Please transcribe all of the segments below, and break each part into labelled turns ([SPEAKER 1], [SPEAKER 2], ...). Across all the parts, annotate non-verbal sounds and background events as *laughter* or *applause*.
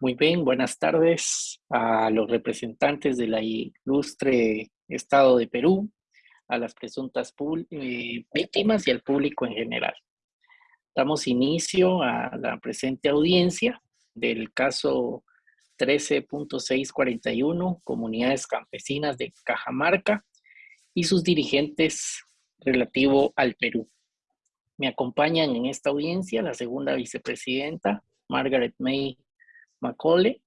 [SPEAKER 1] Muy bien, buenas tardes a los representantes de la ilustre Estado de Perú, a las presuntas eh, víctimas y al público en general. Damos inicio a la presente audiencia del caso 13.641, Comunidades Campesinas de Cajamarca y sus dirigentes relativo al Perú. Me acompañan en esta audiencia la segunda vicepresidenta, Margaret May Macaulay,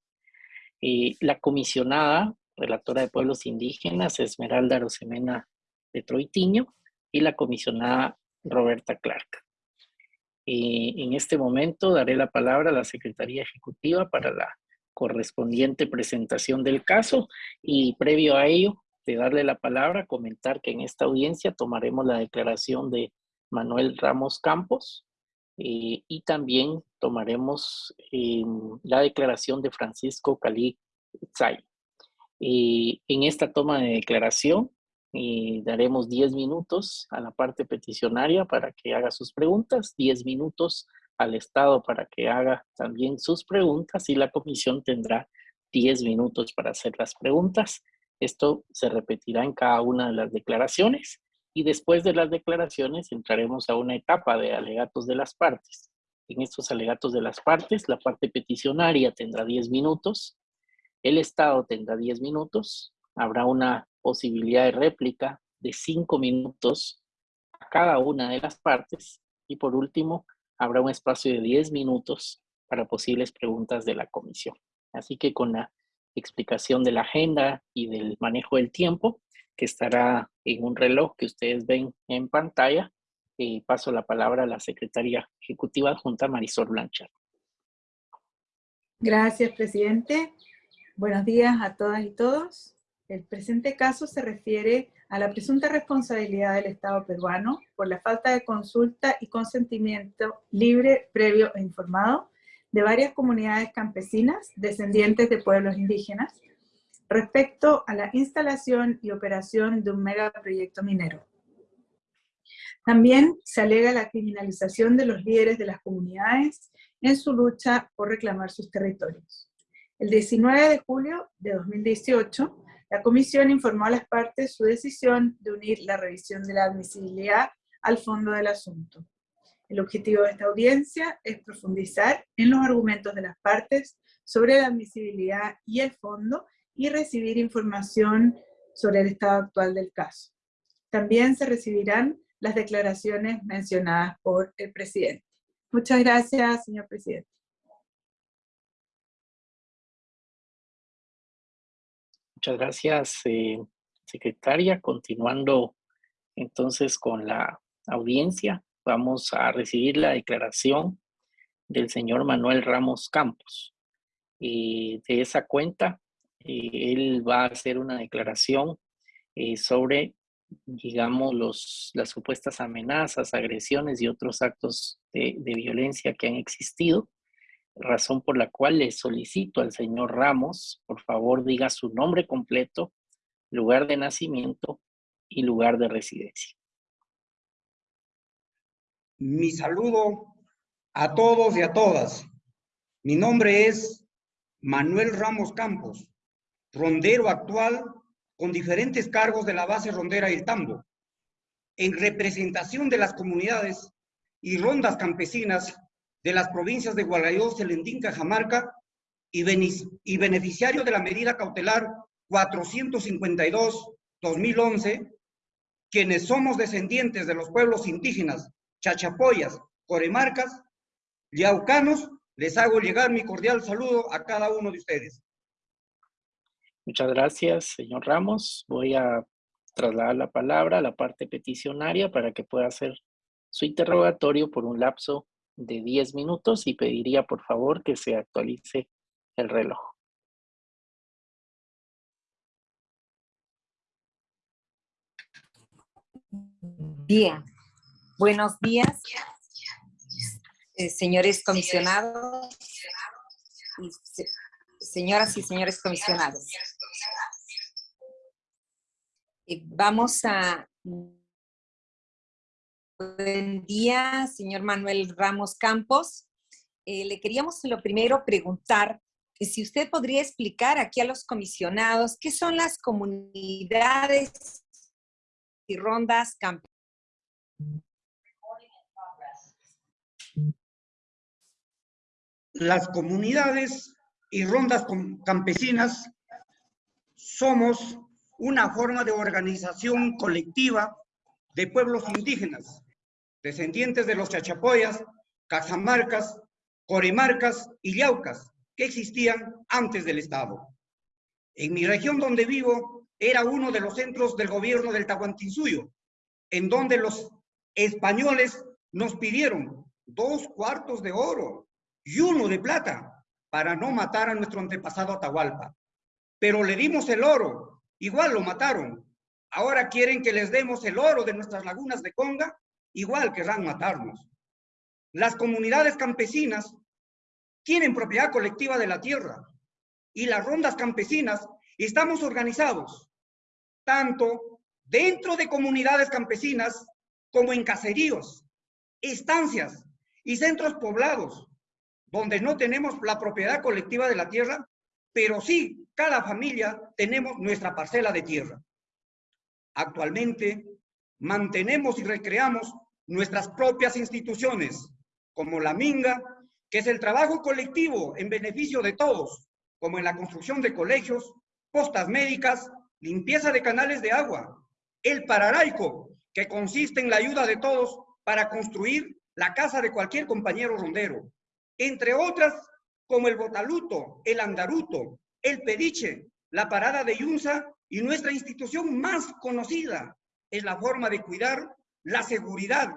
[SPEAKER 1] y la comisionada, relatora de pueblos indígenas, Esmeralda Rosemena de Troitiño, y la comisionada Roberta Clark. Y en este momento daré la palabra a la Secretaría Ejecutiva para la correspondiente presentación del caso y previo a ello de darle la palabra, comentar que en esta audiencia tomaremos la declaración de Manuel Ramos Campos eh, y también tomaremos eh, la declaración de Francisco Cali Tzay. Eh, en esta toma de declaración daremos 10 minutos a la parte peticionaria para que haga sus preguntas, 10 minutos al Estado para que haga también sus preguntas y la comisión tendrá 10 minutos para hacer las preguntas. Esto se repetirá en cada una de las declaraciones y después de las declaraciones entraremos a una etapa de alegatos de las partes. En estos alegatos de las partes, la parte peticionaria tendrá 10 minutos, el Estado tendrá 10 minutos, habrá una posibilidad de réplica de 5 minutos a cada una de las partes y por último habrá un espacio de 10 minutos para posibles preguntas de la comisión. Así que con la explicación de la agenda y del manejo del tiempo, que estará en un reloj que ustedes ven en pantalla. Paso la palabra a la secretaria ejecutiva junta Marisol Blanchard.
[SPEAKER 2] Gracias, presidente. Buenos días a todas y todos. El presente caso se refiere a la presunta responsabilidad del Estado peruano por la falta de consulta y consentimiento libre, previo e informado de varias comunidades campesinas descendientes de pueblos indígenas respecto a la instalación y operación de un megaproyecto minero. También se alega la criminalización de los líderes de las comunidades en su lucha por reclamar sus territorios. El 19 de julio de 2018, la Comisión informó a las partes su decisión de unir la revisión de la admisibilidad al fondo del asunto. El objetivo de esta audiencia es profundizar en los argumentos de las partes sobre la admisibilidad y el fondo y recibir información sobre el estado actual del caso. También se recibirán las declaraciones mencionadas por el presidente. Muchas gracias, señor presidente.
[SPEAKER 1] Muchas gracias, eh, secretaria. Continuando entonces con la audiencia, vamos a recibir la declaración del señor Manuel Ramos Campos. Y de esa cuenta él va a hacer una declaración eh, sobre, digamos, los, las supuestas amenazas, agresiones y otros actos de, de violencia que han existido, razón por la cual le solicito al señor Ramos, por favor, diga su nombre completo, lugar de nacimiento y lugar de residencia.
[SPEAKER 3] Mi saludo a todos y a todas. Mi nombre es Manuel Ramos Campos rondero actual con diferentes cargos de la base rondera El Tambo, en representación de las comunidades y rondas campesinas de las provincias de Gualayó, Selendín, Cajamarca y, y beneficiario de la medida cautelar 452-2011, quienes somos descendientes de los pueblos indígenas Chachapoyas, Coremarcas, Yaucanos, les hago llegar mi cordial saludo a cada uno de ustedes.
[SPEAKER 1] Muchas gracias, señor Ramos. Voy a trasladar la palabra a la parte peticionaria para que pueda hacer su interrogatorio por un lapso de 10 minutos y pediría por favor que se actualice el reloj.
[SPEAKER 4] Bien, buenos días, eh, señores comisionados señoras y señores comisionados. Vamos a... Buen día, señor Manuel Ramos Campos. Eh, le queríamos lo primero preguntar si usted podría explicar aquí a los comisionados qué son las comunidades y rondas campesinas.
[SPEAKER 3] Las comunidades y rondas campesinas somos una forma de organización colectiva de pueblos indígenas, descendientes de los chachapoyas, cajamarcas, corimarcas y yaucas, que existían antes del Estado. En mi región donde vivo era uno de los centros del gobierno del Tahuantinsuyo, en donde los españoles nos pidieron dos cuartos de oro y uno de plata para no matar a nuestro antepasado Atahualpa. Pero le dimos el oro, igual lo mataron. Ahora quieren que les demos el oro de nuestras lagunas de Conga, igual querrán matarnos. Las comunidades campesinas tienen propiedad colectiva de la tierra y las rondas campesinas estamos organizados tanto dentro de comunidades campesinas como en caseríos, estancias y centros poblados, donde no tenemos la propiedad colectiva de la tierra, pero sí cada familia tenemos nuestra parcela de tierra. Actualmente mantenemos y recreamos nuestras propias instituciones, como la Minga, que es el trabajo colectivo en beneficio de todos, como en la construcción de colegios, postas médicas, limpieza de canales de agua, el pararaico, que consiste en la ayuda de todos para construir la casa de cualquier compañero rondero, entre otras como el botaluto, el andaruto, el pediche, la parada de Yunza y nuestra institución más conocida es la forma de cuidar la seguridad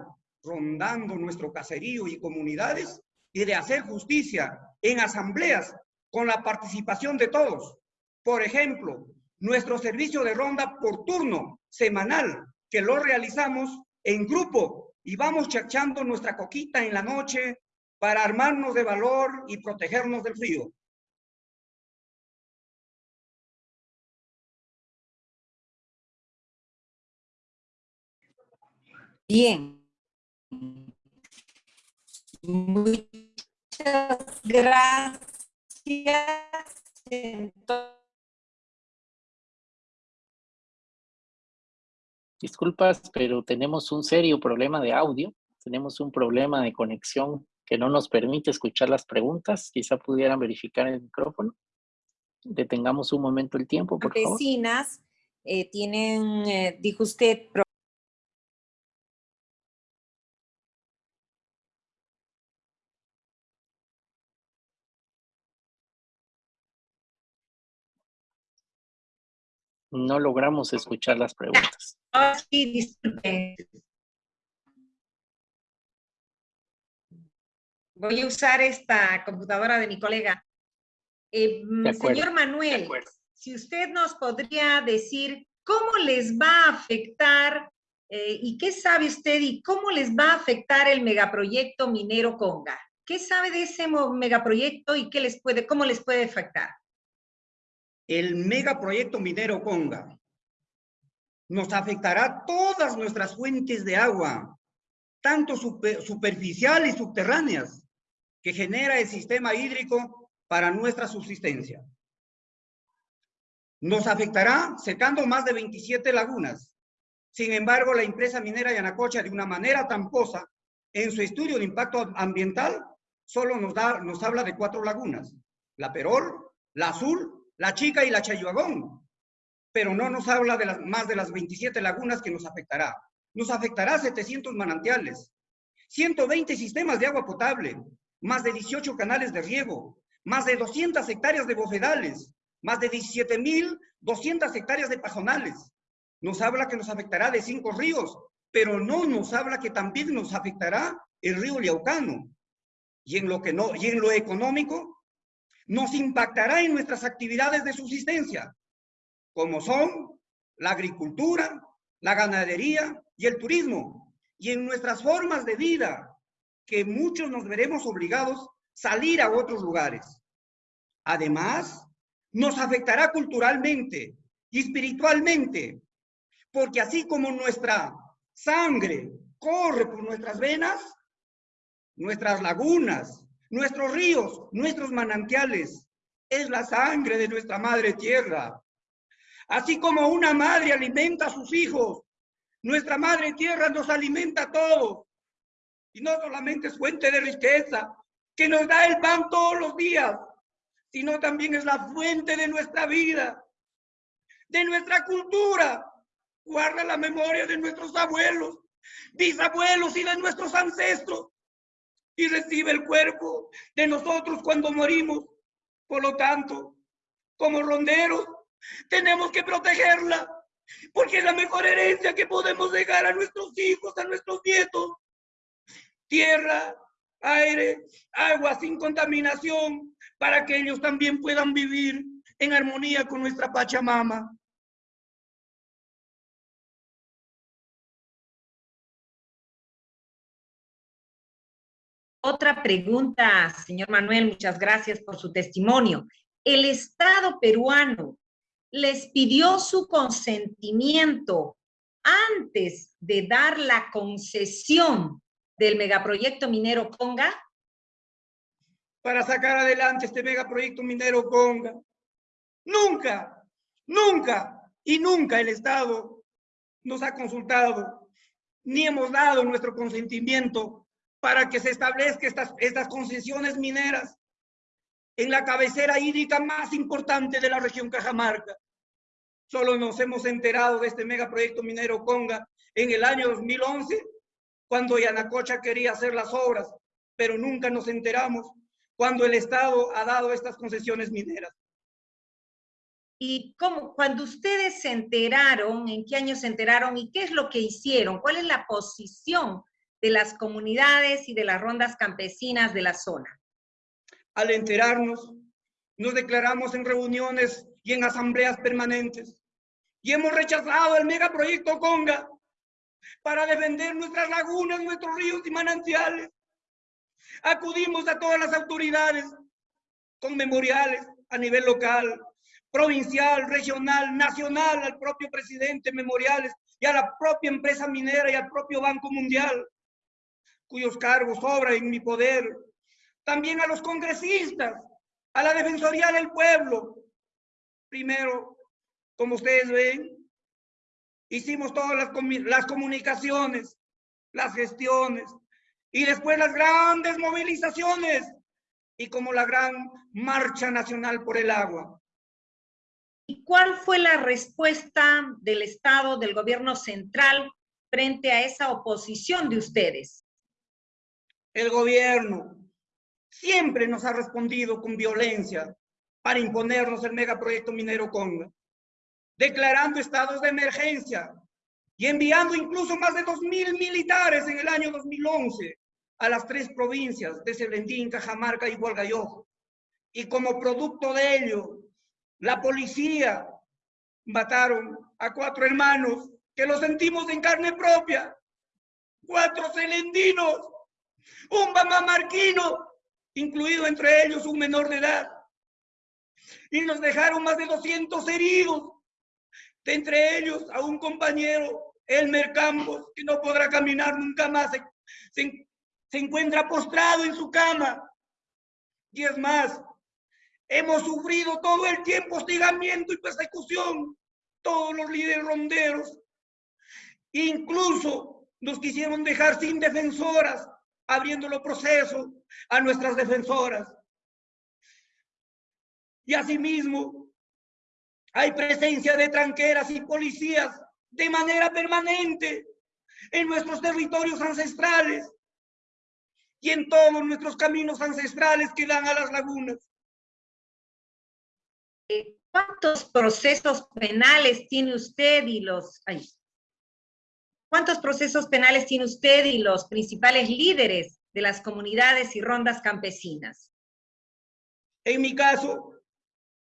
[SPEAKER 3] rondando nuestro caserío y comunidades y de hacer justicia en asambleas con la participación de todos. Por ejemplo, nuestro servicio de ronda por turno semanal, que lo realizamos en grupo y vamos chachando nuestra coquita en la noche para armarnos de valor y protegernos del frío.
[SPEAKER 4] Bien. Muchas gracias.
[SPEAKER 1] Disculpas, pero tenemos un serio problema de audio. Tenemos un problema de conexión que no nos permite escuchar las preguntas. Quizá pudieran verificar el micrófono. Detengamos un momento el tiempo, por favor.
[SPEAKER 4] Vecinas eh, tienen, eh, dijo usted,
[SPEAKER 1] No logramos escuchar las preguntas.
[SPEAKER 4] Ah, sí, disculpe. Voy a usar esta computadora de mi colega. Eh, señor Manuel, si usted nos podría decir cómo les va a afectar eh, y qué sabe usted y cómo les va a afectar el megaproyecto minero Conga. ¿Qué sabe de ese megaproyecto y qué les puede, cómo les puede afectar?
[SPEAKER 3] el megaproyecto minero Conga nos afectará todas nuestras fuentes de agua, tanto superficiales y subterráneas, que genera el sistema hídrico para nuestra subsistencia. Nos afectará secando más de 27 lagunas. Sin embargo, la empresa minera Yanacocha, de una manera tamposa, en su estudio de impacto ambiental, solo nos, da, nos habla de cuatro lagunas. La Perol, la Azul, la Chica y la Chayuagón, pero no nos habla de las, más de las 27 lagunas que nos afectará. Nos afectará 700 manantiales, 120 sistemas de agua potable, más de 18 canales de riego, más de 200 hectáreas de bofedales, más de 17.200 hectáreas de pajonales. Nos habla que nos afectará de cinco ríos, pero no nos habla que también nos afectará el río Liaucano. Y en lo, que no, y en lo económico, nos impactará en nuestras actividades de subsistencia, como son la agricultura, la ganadería y el turismo, y en nuestras formas de vida, que muchos nos veremos obligados a salir a otros lugares. Además, nos afectará culturalmente y espiritualmente, porque así como nuestra sangre corre por nuestras venas, nuestras lagunas, nuestros ríos, nuestros manantiales es la sangre de nuestra madre tierra. Así como una madre alimenta a sus hijos, nuestra madre tierra nos alimenta a todos. Y no solamente es fuente de riqueza, que nos da el pan todos los días, sino también es la fuente de nuestra vida, de nuestra cultura. Guarda la memoria de nuestros abuelos, bisabuelos y de nuestros ancestros. Y recibe el cuerpo de nosotros cuando morimos. Por lo tanto, como ronderos, tenemos que protegerla, porque es la mejor herencia que podemos dejar a nuestros hijos, a nuestros nietos. Tierra, aire, agua sin contaminación, para que ellos también puedan vivir en armonía con nuestra Pachamama.
[SPEAKER 5] Otra pregunta, señor Manuel, muchas gracias por su testimonio. ¿El Estado peruano les pidió su consentimiento antes de dar la concesión del megaproyecto minero Conga?
[SPEAKER 3] Para sacar adelante este megaproyecto minero Conga. Nunca, nunca y nunca el Estado nos ha consultado, ni hemos dado nuestro consentimiento para que se establezcan estas, estas concesiones mineras en la cabecera hídrica más importante de la región Cajamarca. Solo nos hemos enterado de este megaproyecto minero Conga en el año 2011, cuando Yanacocha quería hacer las obras, pero nunca nos enteramos cuando el Estado ha dado estas concesiones mineras.
[SPEAKER 5] ¿Y cómo, cuando ustedes se enteraron, en qué año se enteraron y qué es lo que hicieron? ¿Cuál es la posición de las comunidades y de las rondas campesinas de la zona?
[SPEAKER 3] Al enterarnos, nos declaramos en reuniones y en asambleas permanentes y hemos rechazado el megaproyecto Conga para defender nuestras lagunas, nuestros ríos y manantiales. Acudimos a todas las autoridades con memoriales a nivel local, provincial, regional, nacional, al propio presidente memoriales y a la propia empresa minera y al propio Banco Mundial cuyos cargos obran en mi poder, también a los congresistas, a la Defensoría del Pueblo. Primero, como ustedes ven, hicimos todas las, las comunicaciones, las gestiones, y después las grandes movilizaciones, y como la gran marcha nacional por el agua.
[SPEAKER 5] ¿Y cuál fue la respuesta del Estado, del gobierno central, frente a esa oposición de ustedes?
[SPEAKER 3] el gobierno siempre nos ha respondido con violencia para imponernos el megaproyecto minero Conga, declarando estados de emergencia y enviando incluso más de 2.000 militares en el año 2011 a las tres provincias de Selendín, Cajamarca y Hualgayojo. Y como producto de ello, la policía mataron a cuatro hermanos que lo sentimos en carne propia, cuatro celendinos un marquino, incluido entre ellos un menor de edad. Y nos dejaron más de 200 heridos, de entre ellos a un compañero, Elmer Campos, que no podrá caminar nunca más, se, se encuentra postrado en su cama. Y es más, hemos sufrido todo el tiempo hostigamiento y persecución, todos los líderes ronderos. Incluso nos quisieron dejar sin defensoras, abriendo los procesos a nuestras defensoras. Y asimismo, hay presencia de tranqueras y policías de manera permanente en nuestros territorios ancestrales y en todos nuestros caminos ancestrales que dan a las lagunas.
[SPEAKER 5] ¿Cuántos procesos penales tiene usted y los... ¿Cuántos procesos penales tiene usted y los principales líderes de las comunidades y rondas campesinas?
[SPEAKER 3] En mi caso,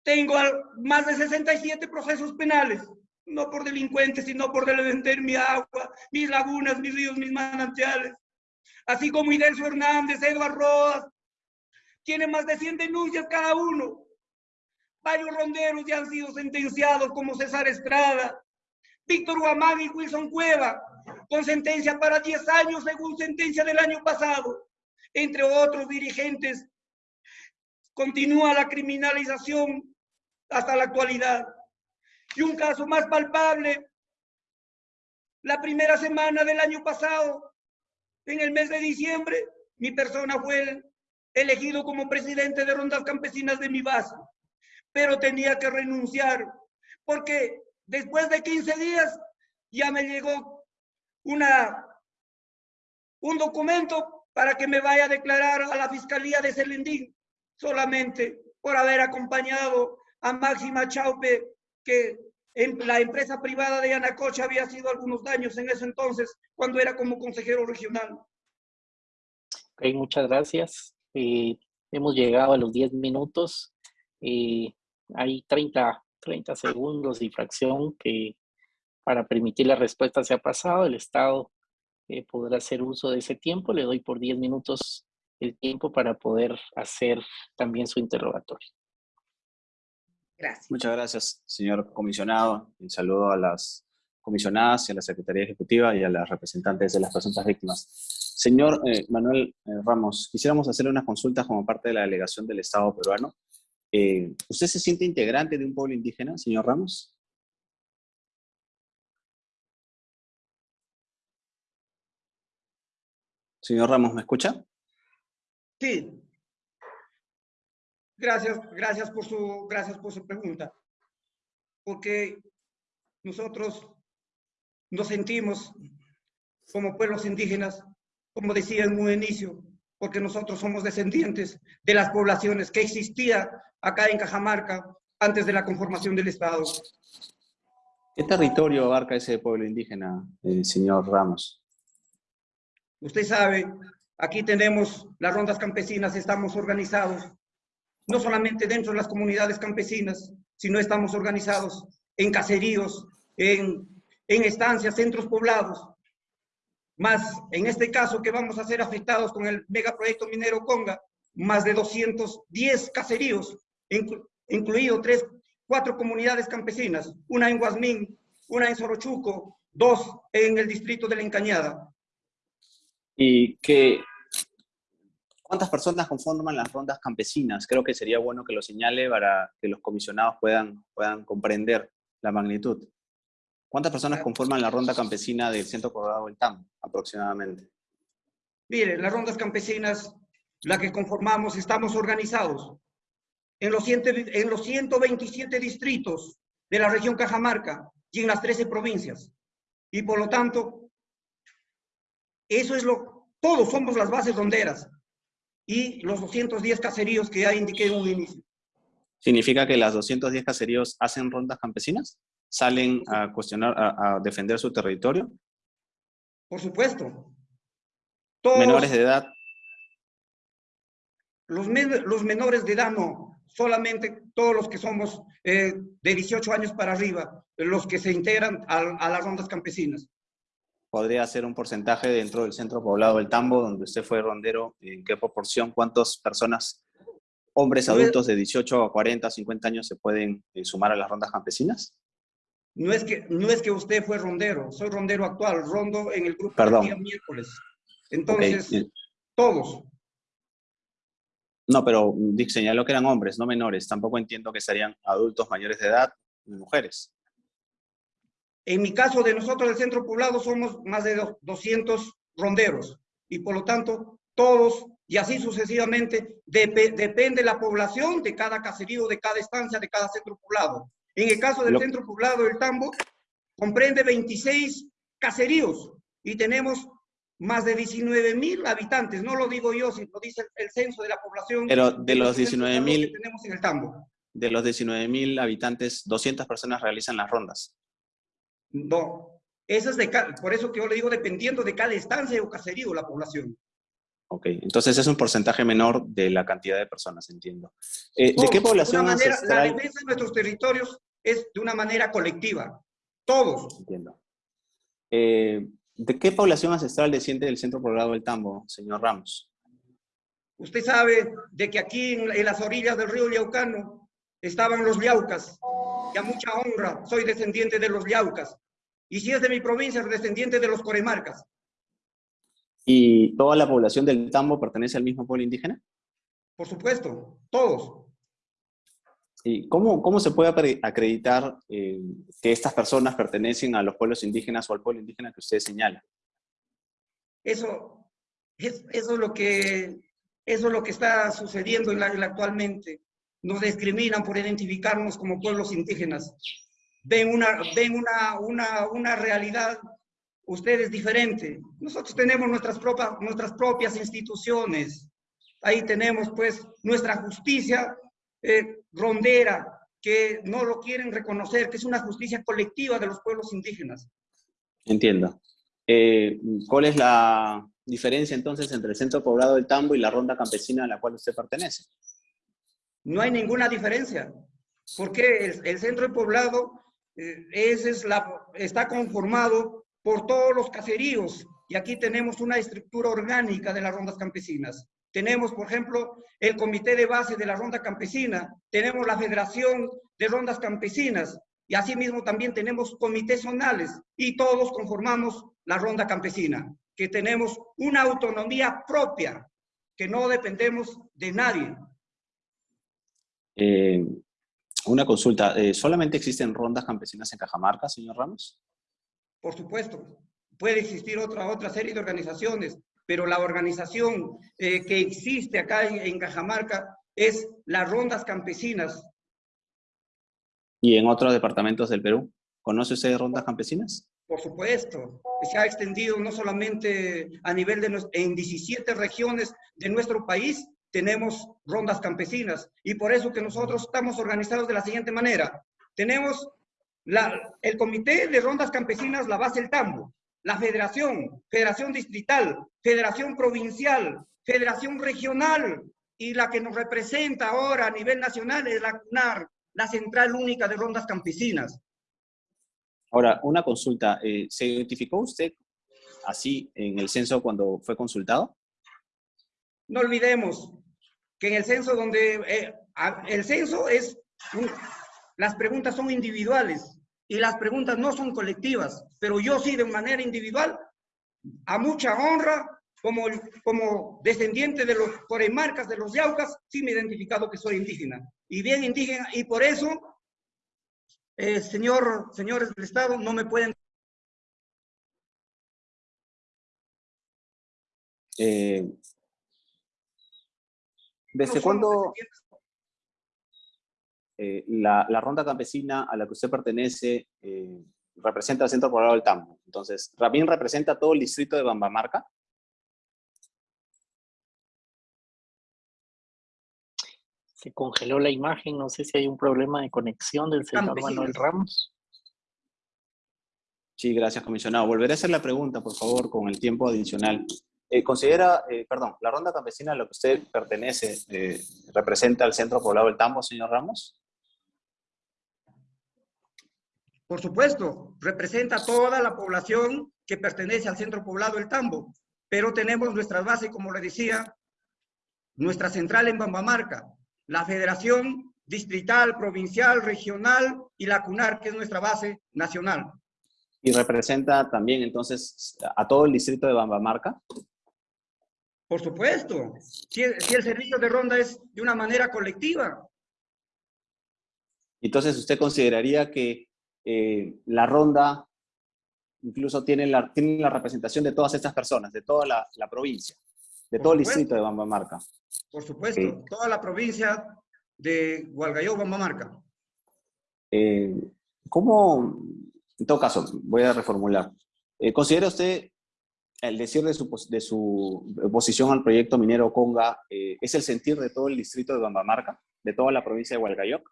[SPEAKER 3] tengo más de 67 procesos penales, no por delincuentes, sino por defender mi agua, mis lagunas, mis ríos, mis manantiales. Así como Idelso Hernández, Eduardo Rodas, tiene más de 100 denuncias cada uno. Varios ronderos ya han sido sentenciados, como César Estrada, Víctor Guamán y Wilson Cueva, con sentencia para 10 años según sentencia del año pasado, entre otros dirigentes continúa la criminalización hasta la actualidad. Y un caso más palpable, la primera semana del año pasado, en el mes de diciembre, mi persona fue elegido como presidente de Rondas Campesinas de mi base, pero tenía que renunciar porque después de 15 días ya me llegó una, un documento para que me vaya a declarar a la Fiscalía de Celendín solamente por haber acompañado a Máxima Chaupe, que en la empresa privada de Yanacocha había sido algunos daños en ese entonces, cuando era como consejero regional.
[SPEAKER 1] Ok, muchas gracias. Hemos llegado a los 10 minutos. Hay 30, 30 segundos y fracción que para permitir la respuesta se ha pasado. El Estado eh, podrá hacer uso de ese tiempo. Le doy por 10 minutos el tiempo para poder hacer también su interrogatorio.
[SPEAKER 6] Gracias. Muchas gracias, señor comisionado. Un saludo a las comisionadas y a la Secretaría Ejecutiva y a las representantes de las presuntas víctimas. Señor eh, Manuel eh, Ramos, quisiéramos hacerle una consulta como parte de la delegación del Estado peruano. Eh, ¿Usted se siente integrante de un pueblo indígena, señor Ramos? Señor Ramos, ¿me escucha?
[SPEAKER 3] Sí. Gracias, gracias por su, gracias por su pregunta. Porque nosotros nos sentimos como pueblos indígenas, como decía en un inicio, porque nosotros somos descendientes de las poblaciones que existía acá en Cajamarca antes de la conformación del Estado.
[SPEAKER 6] ¿Qué territorio abarca ese pueblo indígena, el señor Ramos?
[SPEAKER 3] Usted sabe Aquí tenemos las rondas campesinas, estamos organizados, no solamente dentro de las comunidades campesinas, sino estamos organizados en caseríos, en, en estancias, centros poblados. Más, en este caso que vamos a ser afectados con el megaproyecto minero Conga, más de 210 caseríos, incluido tres, cuatro comunidades campesinas, una en Guasmín, una en Sorochuco, dos en el distrito de La Encañada.
[SPEAKER 6] ¿Y qué, cuántas personas conforman las rondas campesinas? Creo que sería bueno que lo señale para que los comisionados puedan, puedan comprender la magnitud. ¿Cuántas personas conforman la ronda campesina del Centro Colorado del TAM, aproximadamente?
[SPEAKER 3] Mire, las rondas campesinas, la que conformamos, estamos organizados en los, en los 127 distritos de la región Cajamarca y en las 13 provincias. Y por lo tanto, eso es lo, todos somos las bases ronderas y los 210 caseríos que ya indiqué en un inicio.
[SPEAKER 6] ¿Significa que las 210 caseríos hacen rondas campesinas? ¿Salen a cuestionar, a, defender su territorio?
[SPEAKER 3] Por supuesto.
[SPEAKER 6] ¿Menores de edad?
[SPEAKER 3] Los, los menores de edad no, solamente todos los que somos eh, de 18 años para arriba, los que se integran a las rondas campesinas
[SPEAKER 6] podría ser un porcentaje dentro del centro poblado del Tambo, donde usted fue rondero, en qué proporción, cuántas personas, hombres adultos de 18 a 40, 50 años se pueden eh, sumar a las rondas campesinas?
[SPEAKER 3] No es, que, no es que usted fue rondero, soy rondero actual, rondo en el grupo
[SPEAKER 6] Perdón.
[SPEAKER 3] día miércoles. Entonces, todos.
[SPEAKER 6] No, pero Dick señaló que eran hombres, no menores. Tampoco entiendo que serían adultos mayores de edad, mujeres.
[SPEAKER 3] En mi caso de nosotros del centro poblado somos más de 200 ronderos y por lo tanto todos y así sucesivamente depende la población de cada caserío, de cada estancia, de cada centro poblado. En el caso del centro poblado del Tambo comprende 26 caseríos y tenemos más de 19 mil habitantes. No lo digo yo, sino lo dice el, censo de la población.
[SPEAKER 6] Pero de los 19 mil
[SPEAKER 3] tenemos en el Tambo.
[SPEAKER 6] De los 19 mil habitantes, 200 personas realizan las rondas.
[SPEAKER 3] No, eso es de por eso que yo le digo dependiendo de cada estancia o caserío la población.
[SPEAKER 6] Ok, entonces es un porcentaje menor de la cantidad de personas, entiendo. Eh, ¿De qué población
[SPEAKER 3] La defensa de nuestros territorios es de una manera colectiva, todos.
[SPEAKER 6] Entiendo. Eh, ¿De qué población ancestral desciende del centro poblado del Tambo, señor Ramos?
[SPEAKER 3] Usted sabe de que aquí en, en las orillas del río Liaucano estaban los Liaucas, y a mucha honra soy descendiente de los Liaucas. Y si es de mi provincia, descendiente de los coremarcas.
[SPEAKER 6] ¿Y toda la población del Tambo pertenece al mismo pueblo indígena?
[SPEAKER 3] Por supuesto, todos.
[SPEAKER 6] ¿Y cómo, cómo se puede acreditar eh, que estas personas pertenecen a los pueblos indígenas o al pueblo indígena que usted señala?
[SPEAKER 3] Eso, es, eso, es, lo que, eso es lo que está sucediendo en la, actualmente. Nos discriminan por identificarnos como pueblos indígenas. Ven una, ven una, una, una realidad ustedes diferente. Nosotros tenemos nuestras propias, nuestras propias instituciones. Ahí tenemos pues nuestra justicia eh, rondera, que no lo quieren reconocer, que es una justicia colectiva de los pueblos indígenas.
[SPEAKER 6] Entiendo. Eh, ¿Cuál es la diferencia entonces entre el centro poblado del Tambo y la ronda campesina a la cual usted pertenece?
[SPEAKER 3] No hay ninguna diferencia, porque el, centro poblado eh, es la, está conformado por todos los caseríos. Y aquí tenemos una estructura orgánica de las rondas campesinas. Tenemos, por ejemplo, el comité de base de la ronda campesina, tenemos la federación de rondas campesinas. Y asimismo también tenemos comités zonales. Y todos conformamos la ronda campesina, que tenemos una autonomía propia, que no dependemos de nadie.
[SPEAKER 6] Eh, una consulta, eh, ¿solamente existen rondas campesinas en Cajamarca, señor Ramos?
[SPEAKER 3] Por supuesto, puede existir otra, otra serie de organizaciones, pero la organización eh, que existe acá en, Cajamarca es las rondas campesinas.
[SPEAKER 6] ¿Y en otros departamentos del Perú? ¿Conoce usted rondas campesinas?
[SPEAKER 3] Por supuesto, se ha extendido no solamente a nivel de en 17 regiones de nuestro país, tenemos rondas campesinas y por eso que nosotros estamos organizados de la siguiente manera. Tenemos la, el comité de rondas campesinas, la base El Tambo, la federación, federación distrital, federación provincial, federación regional y la que nos representa ahora a nivel nacional es la CUNAR, la Central Única de Rondas Campesinas.
[SPEAKER 6] Ahora, una consulta. Eh, ¿Se identificó usted así en el censo cuando fue consultado?
[SPEAKER 3] No olvidemos que en el censo donde... Eh, el censo es... las preguntas son individuales y las preguntas no son colectivas, pero yo sí de manera individual, a mucha honra, como, como descendiente de los coremarcas de los yaucas, sí me he identificado que soy indígena. Y bien indígena, y por eso, eh, señor, señores del Estado, no me pueden...
[SPEAKER 6] Eh, ¿Desde cuándo eh, la, ronda campesina a la que usted pertenece eh, representa el centro poblado del Tambo. Entonces, ¿también representa todo el distrito de Bambamarca?
[SPEAKER 1] Se congeló la imagen, no sé si hay un problema de conexión del señor Manuel Ramos.
[SPEAKER 6] Sí, gracias, comisionado. Volveré a hacer la pregunta, por favor, con el tiempo adicional. Eh, ¿Considera, perdón, la ronda campesina a la que usted pertenece representa el centro poblado del Tambo, señor Ramos?
[SPEAKER 3] Por supuesto, representa toda la población que pertenece al centro poblado El Tambo, pero tenemos nuestras bases, como le decía, nuestra central en Bambamarca, la Federación Distrital, Provincial, Regional y la CUNAR, que es nuestra base nacional.
[SPEAKER 6] ¿Y representa también entonces a todo el distrito de Bambamarca?
[SPEAKER 3] Por supuesto, si, si el servicio de ronda es de una manera colectiva.
[SPEAKER 6] Entonces, ¿usted consideraría que eh, la ronda incluso tiene la, tiene la representación de todas estas personas, de toda la, la provincia, de todo el distrito de Bambamarca.
[SPEAKER 3] Por supuesto, toda la provincia de Hualgayo, Bambamarca.
[SPEAKER 6] Eh, ¿Cómo, en todo caso, voy a reformular, eh, ¿considera usted el decir de su, de su oposición al proyecto minero Conga es el sentir de todo el distrito de Bambamarca, de toda la provincia de Hualgayoc?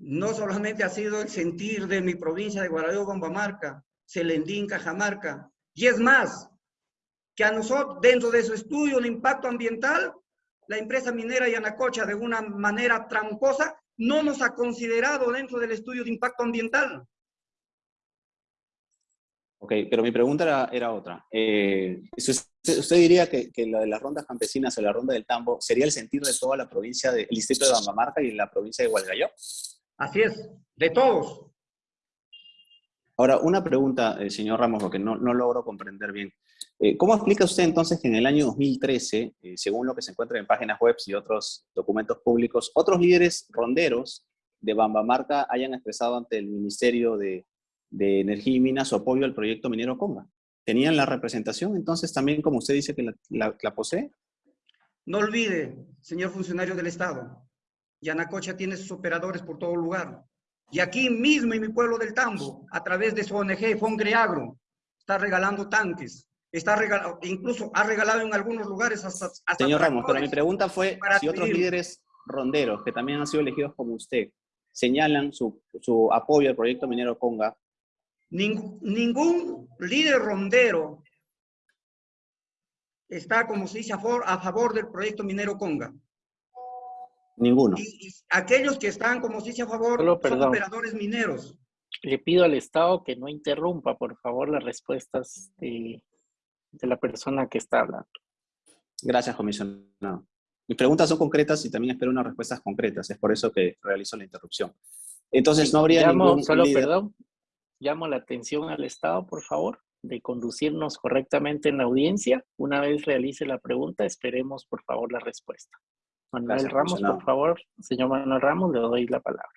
[SPEAKER 3] no solamente ha sido el sentir de mi provincia de Guarayo, Bombamarca, Celendín, Cajamarca, y es más, que a nosotros, dentro de su estudio de impacto ambiental, la empresa minera Yanacocha, de una manera tramposa, no nos ha considerado dentro del estudio de impacto ambiental.
[SPEAKER 6] Ok, pero mi pregunta era, otra. Eh, usted, diría que, que, la de las rondas campesinas o la ronda del tambo sería el sentir de toda la provincia del distrito de Bambamarca y la provincia de Hualgayo?
[SPEAKER 3] Así es, de todos.
[SPEAKER 6] Ahora, una pregunta, eh, señor Ramos, porque no, no logro comprender bien. Eh, ¿Cómo explica usted entonces que en el año 2013, eh, según lo que se encuentra en páginas web y otros documentos públicos, otros líderes ronderos de Bambamarca hayan expresado ante el Ministerio de, Energía y Minas su apoyo al proyecto minero Conga? ¿Tenían la representación entonces también, como usted dice, que la, posee?
[SPEAKER 3] No olvide, señor funcionario del Estado, Yanacocha tiene sus operadores por todo lugar. Y aquí mismo en mi pueblo del Tambo, a través de su ONG, Fongreagro, está regalando tanques, está regalado, incluso ha regalado en algunos lugares hasta...
[SPEAKER 6] Señor Ramos, pero mi pregunta fue si otros líderes ronderos, que también han sido elegidos como usted, señalan su, su apoyo al proyecto minero Conga.
[SPEAKER 3] Ningún líder rondero está, como se dice, a favor, a favor del proyecto minero Conga.
[SPEAKER 6] Ninguno.
[SPEAKER 3] Y, aquellos que están, como se dice, a favor son operadores mineros.
[SPEAKER 1] Le pido al Estado que no interrumpa, por favor, las respuestas de, de la persona que está hablando.
[SPEAKER 6] Gracias, comisionado. Mis preguntas son concretas y también espero unas respuestas concretas. Es por eso que realizo la interrupción. Entonces, no habría ningún
[SPEAKER 1] Solo, perdón, llamo la atención al Estado, por favor, de conducirnos correctamente en la audiencia. Una vez realice la pregunta, esperemos, por favor, la respuesta. Manuel Ramos, por favor. Señor Manuel Ramos, le doy la palabra.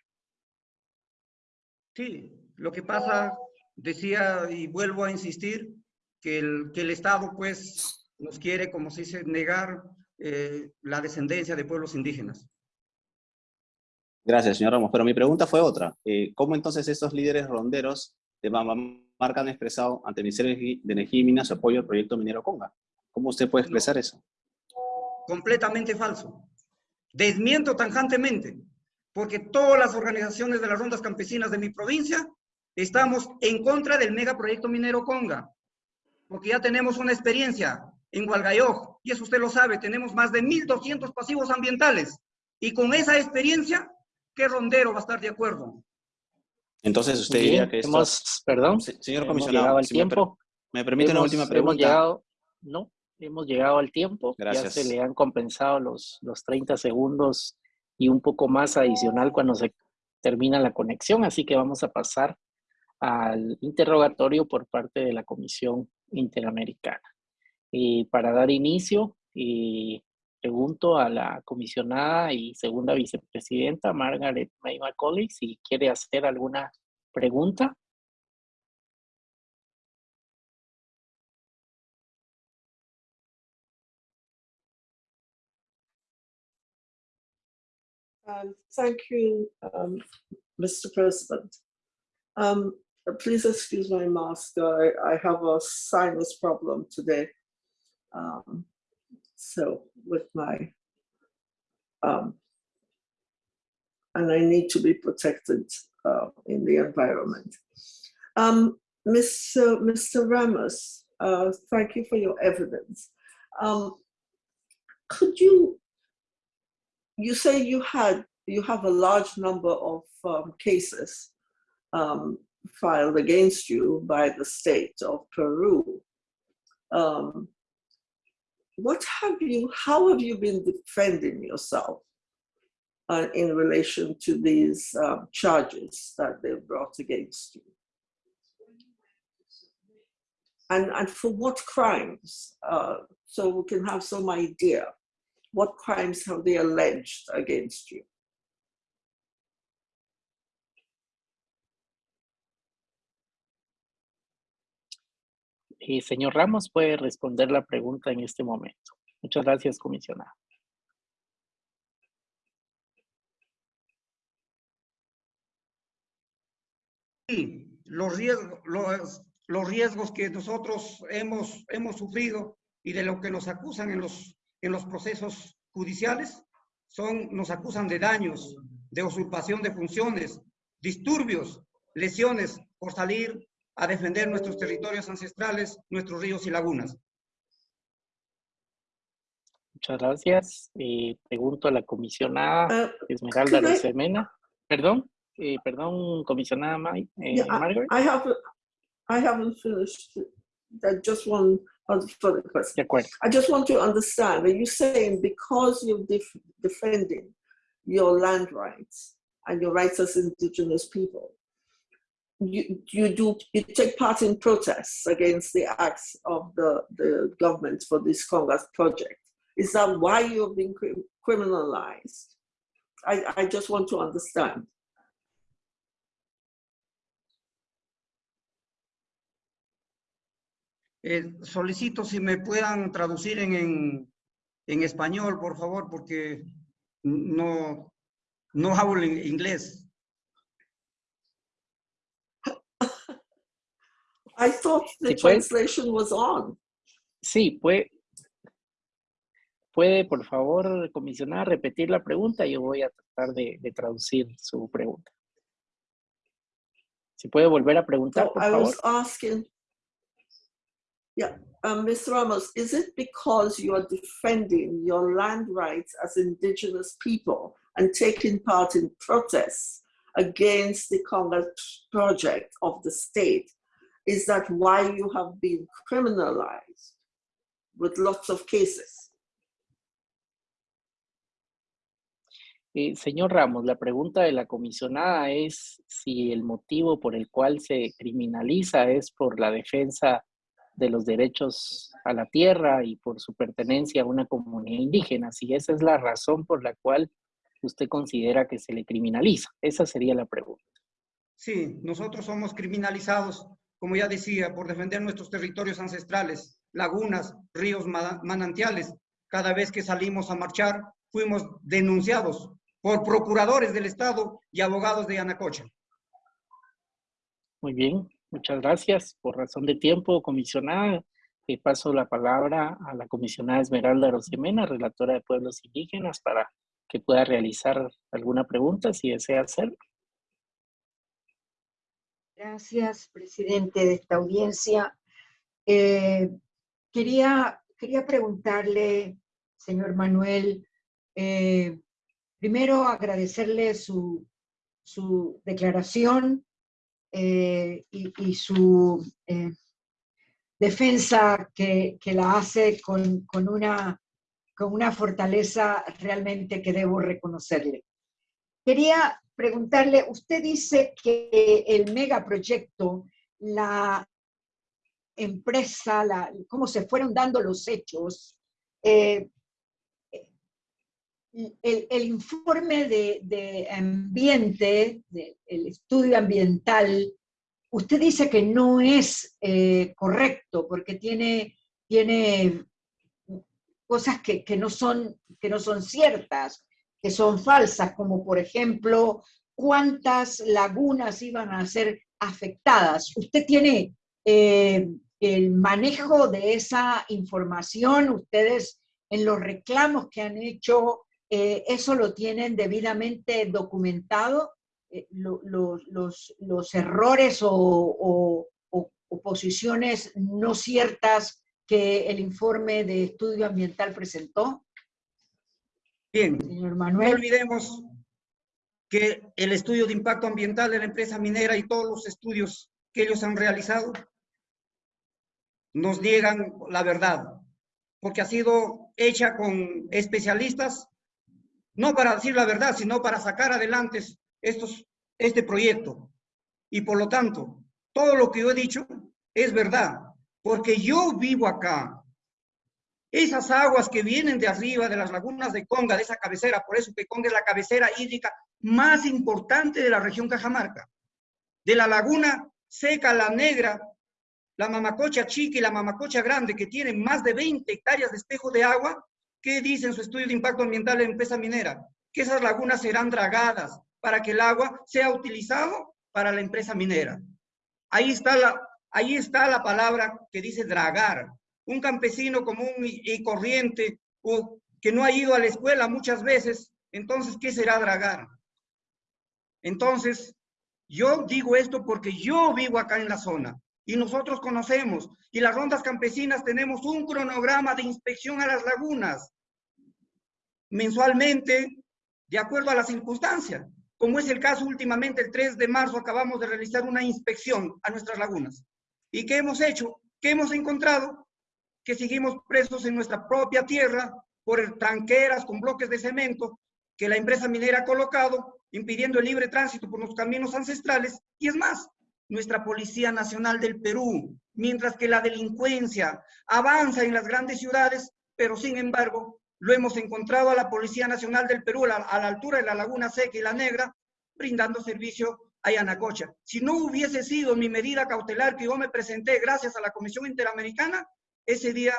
[SPEAKER 3] Sí, lo que pasa, decía y vuelvo a insistir, que el, que el Estado, pues, nos quiere, como se dice, negar eh, la descendencia de pueblos indígenas.
[SPEAKER 6] Gracias, señor Ramos. Pero mi pregunta fue otra. Eh, ¿Cómo entonces estos líderes ronderos de Marca han expresado ante el Ministerio de Energía y Minas su apoyo al proyecto minero Conga? ¿Cómo usted puede expresar eso?
[SPEAKER 3] Completamente falso. Desmiento tanjantemente, porque todas las organizaciones de las rondas campesinas de mi provincia estamos en contra del megaproyecto minero Conga, porque ya tenemos una experiencia en Hualgayoc, y eso usted lo sabe, tenemos más de 1.200 pasivos ambientales. Y con esa experiencia, ¿qué rondero va a estar de acuerdo?
[SPEAKER 6] Entonces usted diría que
[SPEAKER 1] hemos, perdón,
[SPEAKER 6] señor comisionado,
[SPEAKER 1] al tiempo.
[SPEAKER 6] Me, permite una última pregunta.
[SPEAKER 1] Hemos llegado, no, hemos llegado al tiempo. Gracias. Ya se le han compensado los, los 30 segundos y un poco más adicional cuando se termina la conexión, así que vamos a pasar al interrogatorio por parte de la Comisión Interamericana. Y para dar inicio, pregunto a la comisionada y segunda vicepresidenta, Margaret May Macaulay, si quiere hacer alguna pregunta.
[SPEAKER 7] Um, thank you, um, Mr. President. Um, please excuse my mask. I, I have a sinus problem today. Um, so with my, um, and I need to be protected uh, in the environment. Um, Mr. Mr. Ramos, uh, thank you for your evidence. Um, could you, you say you had, you have a large number of um, cases um, filed against you by the state of Peru. What have you, how have you been defending yourself uh, in relation to these um, charges that they've brought against you? And, and for what crimes? Uh, so we can have some idea. What crimes have they alleged against you?
[SPEAKER 1] Y señor Ramos puede responder la pregunta en este momento. Muchas gracias, comisionado.
[SPEAKER 3] Sí, los riesgos, los, los riesgos que nosotros hemos, hemos sufrido y de lo que nos acusan en los, en los procesos judiciales son, nos acusan de daños, de usurpación de funciones, disturbios, lesiones por salir a defender nuestros territorios ancestrales, nuestros ríos y lagunas.
[SPEAKER 1] Muchas gracias. Eh, pregunto a la comisionada uh, Esmeralda Rosemena. Perdón, eh, perdón, comisionada May, eh, yeah, Margaret.
[SPEAKER 7] I, I, have, I haven't finished. That just one further question.
[SPEAKER 1] De acuerdo.
[SPEAKER 7] I just want to understand. Are you saying because you're def defending your land rights and your rights as indigenous people, you, you do you take part in protests against the acts of the, the government for this Congress project. Is that why you've been criminalized? I, I just want to understand.
[SPEAKER 3] Eh, solicito si me puedan traducir en, en, en, español, por favor, porque no, no hablo inglés.
[SPEAKER 7] I thought the translation was on.
[SPEAKER 1] Sí, puede, puede, por favor, comisionar, repetir la pregunta. Yo voy a tratar de, de traducir su pregunta. Si puede volver a preguntar,
[SPEAKER 7] so
[SPEAKER 1] por
[SPEAKER 7] I
[SPEAKER 1] favor.
[SPEAKER 7] Was asking, yeah, um, Mr. Ramos, is it because you are defending your land rights as indigenous people and taking part in protests against the Congress project of the state? Is that why you have been criminalized with lots of cases?
[SPEAKER 1] Eh, señor Ramos, la pregunta de la comisionada es si el motivo por el cual se criminaliza es por la defensa de los derechos a la tierra y por su pertenencia a una comunidad indígena, si esa es la razón por la cual usted considera que se le criminaliza. Esa sería la pregunta.
[SPEAKER 3] Sí, nosotros somos criminalizados, como ya decía, por defender nuestros territorios ancestrales, lagunas, ríos, manantiales. Cada vez que salimos a marchar, fuimos denunciados por procuradores del Estado y abogados de Anacocha.
[SPEAKER 1] Muy bien, Muchas gracias. Por razón de tiempo, comisionada, le paso la palabra a la comisionada Esmeralda Rosemena, relatora de pueblos indígenas, para que pueda realizar alguna pregunta si desea hacerlo.
[SPEAKER 8] Gracias, presidente de esta audiencia. Eh, quería, quería preguntarle, señor Manuel, eh, primero agradecerle su, su declaración eh, y, su eh, defensa que, la hace con, una, con una fortaleza realmente que debo reconocerle. Quería preguntarle, usted dice que el megaproyecto, la empresa, la, cómo se fueron dando los hechos, eh, el, informe de, ambiente, el estudio ambiental, usted dice que no es eh, correcto porque tiene, tiene cosas que, no son, que no son ciertas, que son falsas, como por ejemplo, cuántas lagunas iban a ser afectadas. ¿Usted tiene eh, el manejo de esa información? ¿Ustedes en los reclamos que han hecho eh, eso lo tienen debidamente documentado, eh, los, errores o, posiciones no ciertas que el informe de estudio ambiental presentó?
[SPEAKER 3] Bien, Señor Manuel. no olvidemos que el estudio de impacto ambiental de la empresa minera y todos los estudios que ellos han realizado nos niegan la verdad, porque ha sido hecha con especialistas no para decir la verdad, sino para sacar adelante estos, este proyecto. Y por lo tanto, todo lo que yo he dicho es verdad, porque yo vivo acá. Esas aguas que vienen de arriba, de las lagunas de Conga, de esa cabecera, por eso que Conga es la cabecera hídrica más importante de la región Cajamarca. De la laguna seca, la negra, la mamacocha chica y la mamacocha grande, que tienen más de 20 hectáreas de espejo de agua, ¿Qué dice en su estudio de impacto ambiental de la empresa minera? Que esas lagunas serán dragadas para que el agua sea utilizado para la empresa minera. Ahí está la, ahí está la palabra que dice dragar. Un campesino común y, corriente o que no ha ido a la escuela muchas veces, entonces, ¿qué será dragar? Entonces, yo digo esto porque yo vivo acá en la zona y nosotros conocemos y las rondas campesinas tenemos un cronograma de inspección a las lagunas mensualmente de acuerdo a las circunstancias. Como es el caso últimamente, el 3 de marzo acabamos de realizar una inspección a nuestras lagunas. ¿Y qué hemos hecho? ¿Qué hemos encontrado? Que seguimos presos en nuestra propia tierra por tranqueras con bloques de cemento que la empresa minera ha colocado, impidiendo el libre tránsito por los caminos ancestrales. Y es más, nuestra Policía Nacional del Perú, mientras que la delincuencia avanza en las grandes ciudades, pero sin embargo lo hemos encontrado a la Policía Nacional del Perú a la, altura de la Laguna Seca y la Negra, brindando servicio a Yanacocha. Si no hubiese sido mi medida cautelar que yo me presenté gracias a la Comisión Interamericana, ese día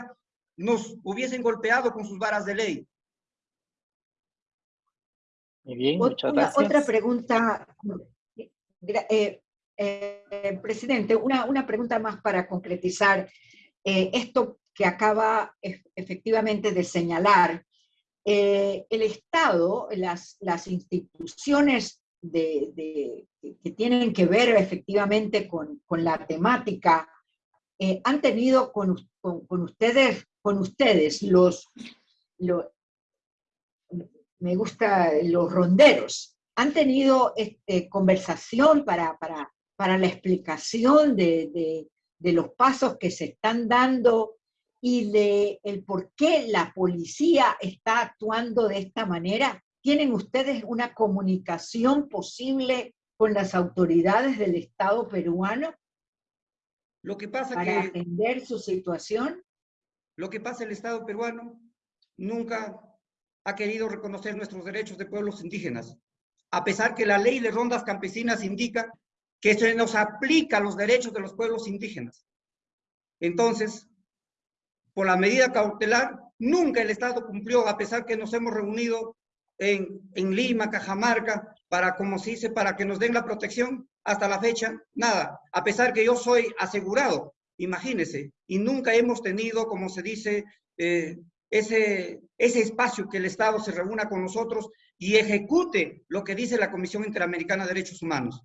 [SPEAKER 3] nos hubiesen golpeado con sus varas de ley.
[SPEAKER 1] Muy bien, muchas gracias.
[SPEAKER 8] Otra pregunta, eh, eh, presidente, una, una, pregunta más para concretizar eh, esto que acaba efectivamente de señalar. el Estado, las, las instituciones de, que tienen que ver efectivamente con, con la temática, han tenido con, con, ustedes, con ustedes los, los, me gusta los ronderos, han tenido este, conversación para, para, para, la explicación de, de, de, los pasos que se están dando y de el por qué la policía está actuando de esta manera? ¿Tienen ustedes una comunicación posible con las autoridades del Estado peruano?
[SPEAKER 3] Lo que pasa
[SPEAKER 8] para atender su situación.
[SPEAKER 3] Lo que pasa el Estado peruano nunca ha querido reconocer nuestros derechos de pueblos indígenas, a pesar que la ley de rondas campesinas indica que se nos aplica los derechos de los pueblos indígenas. Entonces, por la medida cautelar, nunca el Estado cumplió, a pesar que nos hemos reunido en, en Lima, Cajamarca, para, como se dice, para que nos den la protección, hasta la fecha, nada. A pesar que yo soy asegurado, imagínese, y nunca hemos tenido, como se dice, eh, ese, ese espacio que el Estado se reúna con nosotros y ejecute lo que dice la Comisión Interamericana de Derechos Humanos.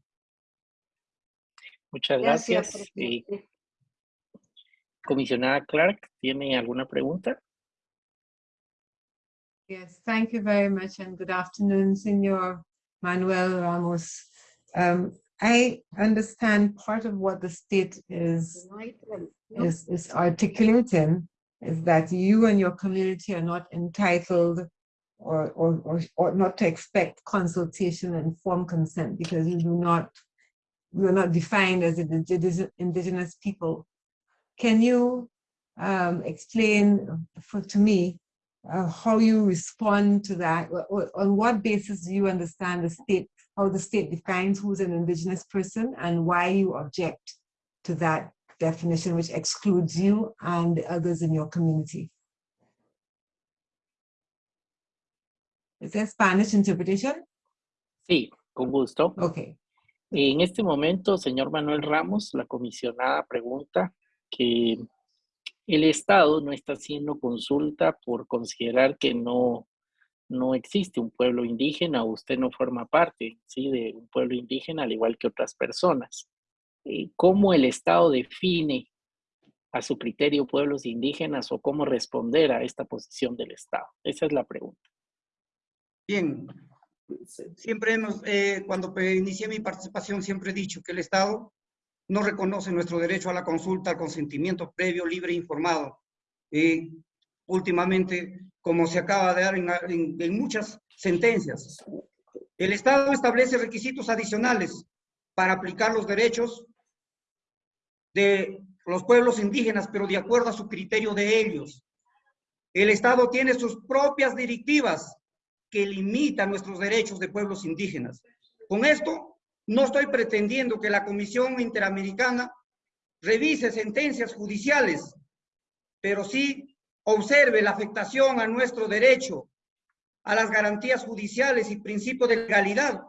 [SPEAKER 1] Muchas gracias. comisionada Clark, ¿tiene alguna pregunta?
[SPEAKER 9] Yes, thank you very much and good afternoon, Señor Manuel Ramos. Um, I understand part of what the state is, is, is articulating is that you and your community are not entitled or, or, or, or not to expect consultation and informed consent because you do not, you are not defined as indigenous people. Can you um, explain for, to me uh, how you respond to that? On what basis do you understand the state, how the state defines who's an indigenous person and why you object to that definition which excludes you and the others in your community. Is there Spanish interpretation?
[SPEAKER 1] Sí, con gusto.
[SPEAKER 9] Okay.
[SPEAKER 1] En este momento, señor Manuel Ramos, la comisionada pregunta que el Estado no está haciendo consulta por considerar que no, no existe un pueblo indígena usted no forma parte ¿sí? de un pueblo indígena al igual que otras personas. Eh, cómo el Estado define a su criterio pueblos indígenas o cómo responder a esta posición del Estado. Esa es la pregunta.
[SPEAKER 3] Bien, siempre hemos, eh, cuando inicié mi participación, siempre he dicho que el Estado no reconoce nuestro derecho a la consulta, al consentimiento previo, libre e informado. Eh, últimamente, como se acaba de dar en muchas sentencias, el Estado establece requisitos adicionales para aplicar los derechos de los pueblos indígenas, pero de acuerdo a su criterio de ellos. El Estado tiene sus propias directivas que limitan nuestros derechos de pueblos indígenas. Con esto, no estoy pretendiendo que la Comisión Interamericana revise sentencias judiciales, pero sí observe la afectación a nuestro derecho, a las garantías judiciales y principio de legalidad,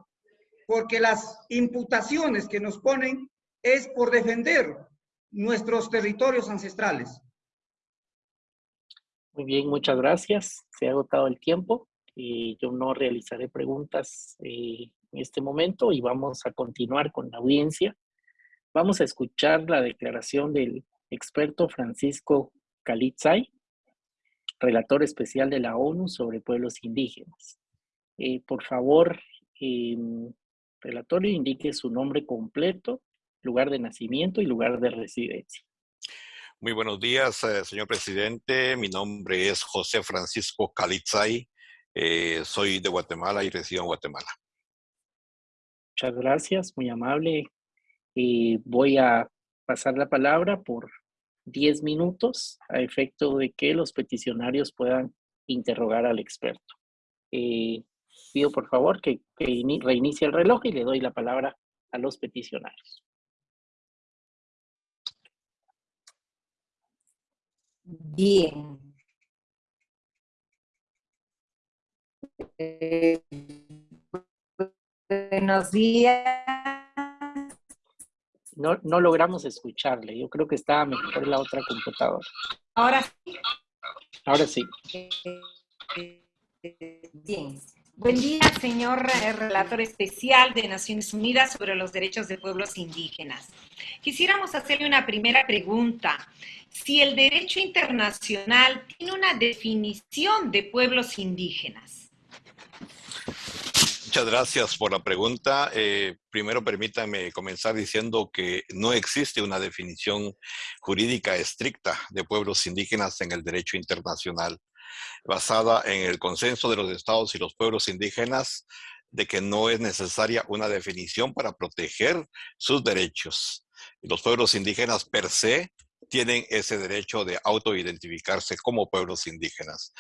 [SPEAKER 3] porque las imputaciones que nos ponen es por defender nuestros territorios ancestrales.
[SPEAKER 1] Muy bien, muchas gracias. Se ha agotado el tiempo y yo no realizaré preguntas eh, en este momento y vamos a continuar con la audiencia. Vamos a escuchar la declaración del experto Francisco Calitzay, relator especial de la ONU sobre pueblos indígenas. Eh, por favor, eh, relatorio, indique su nombre completo lugar de nacimiento y lugar de residencia.
[SPEAKER 10] Muy buenos días, eh, señor presidente. Mi nombre es José Francisco Calitzay. Eh, soy de Guatemala y resido en Guatemala.
[SPEAKER 1] Muchas gracias, muy amable. voy a pasar la palabra por 10 minutos a efecto de que los peticionarios puedan interrogar al experto. Eh, pido por favor que, reinicie el reloj y le doy la palabra a los peticionarios.
[SPEAKER 5] Bien. Eh, buenos días.
[SPEAKER 1] No, no logramos escucharle. Yo creo que estaba mejor la otra computadora.
[SPEAKER 5] Ahora sí.
[SPEAKER 1] Ahora sí.
[SPEAKER 5] Bien. Buen día, señor relator especial de Naciones Unidas sobre los derechos de pueblos indígenas. Quisiéramos hacerle una primera pregunta. Si el derecho internacional tiene una definición de pueblos indígenas.
[SPEAKER 10] Muchas gracias por la pregunta. Eh, primero permítame comenzar diciendo que no existe una definición jurídica estricta de pueblos indígenas en el derecho internacional basada en el consenso de los estados y los pueblos indígenas de que no es necesaria una definición para proteger sus derechos. Los pueblos indígenas per se tienen ese derecho de autoidentificarse como pueblos indígenas.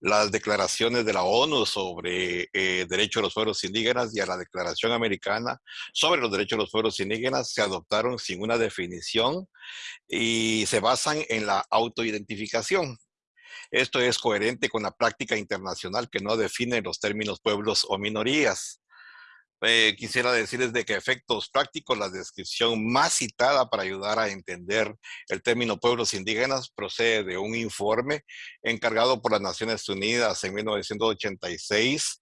[SPEAKER 10] Las declaraciones de la ONU sobre eh, derecho de los pueblos indígenas y a la Declaración Americana sobre los derechos de los pueblos indígenas se adoptaron sin una definición y se basan en la autoidentificación. Esto es coherente con la práctica internacional que no define los términos pueblos o minorías. Eh, quisiera decirles de que efectos prácticos, la descripción más citada para ayudar a entender el término pueblos indígenas procede de un informe encargado por las Naciones Unidas en 1986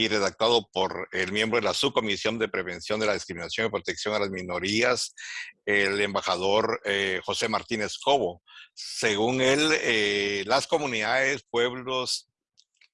[SPEAKER 10] y redactado por el miembro de la Subcomisión de Prevención de la Discriminación y Protección a las Minorías, el embajador eh, José Martínez Cobo. Según él, eh, las comunidades, pueblos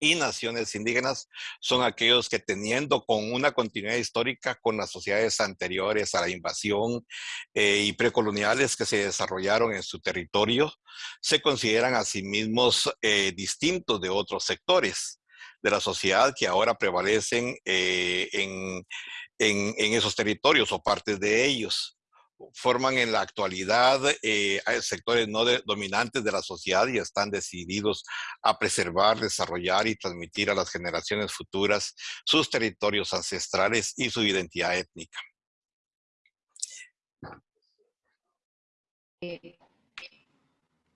[SPEAKER 10] y naciones indígenas son aquellos que teniendo con una continuidad histórica con las sociedades anteriores a la invasión eh, y precoloniales que se desarrollaron en su territorio, se consideran a sí mismos distintos de otros sectores de la sociedad que ahora prevalecen eh, en, esos territorios o partes de ellos. Forman en la actualidad eh, sectores no dominantes de la sociedad y están decididos a preservar, desarrollar y transmitir a las generaciones futuras sus territorios ancestrales y su identidad étnica.
[SPEAKER 5] Eh,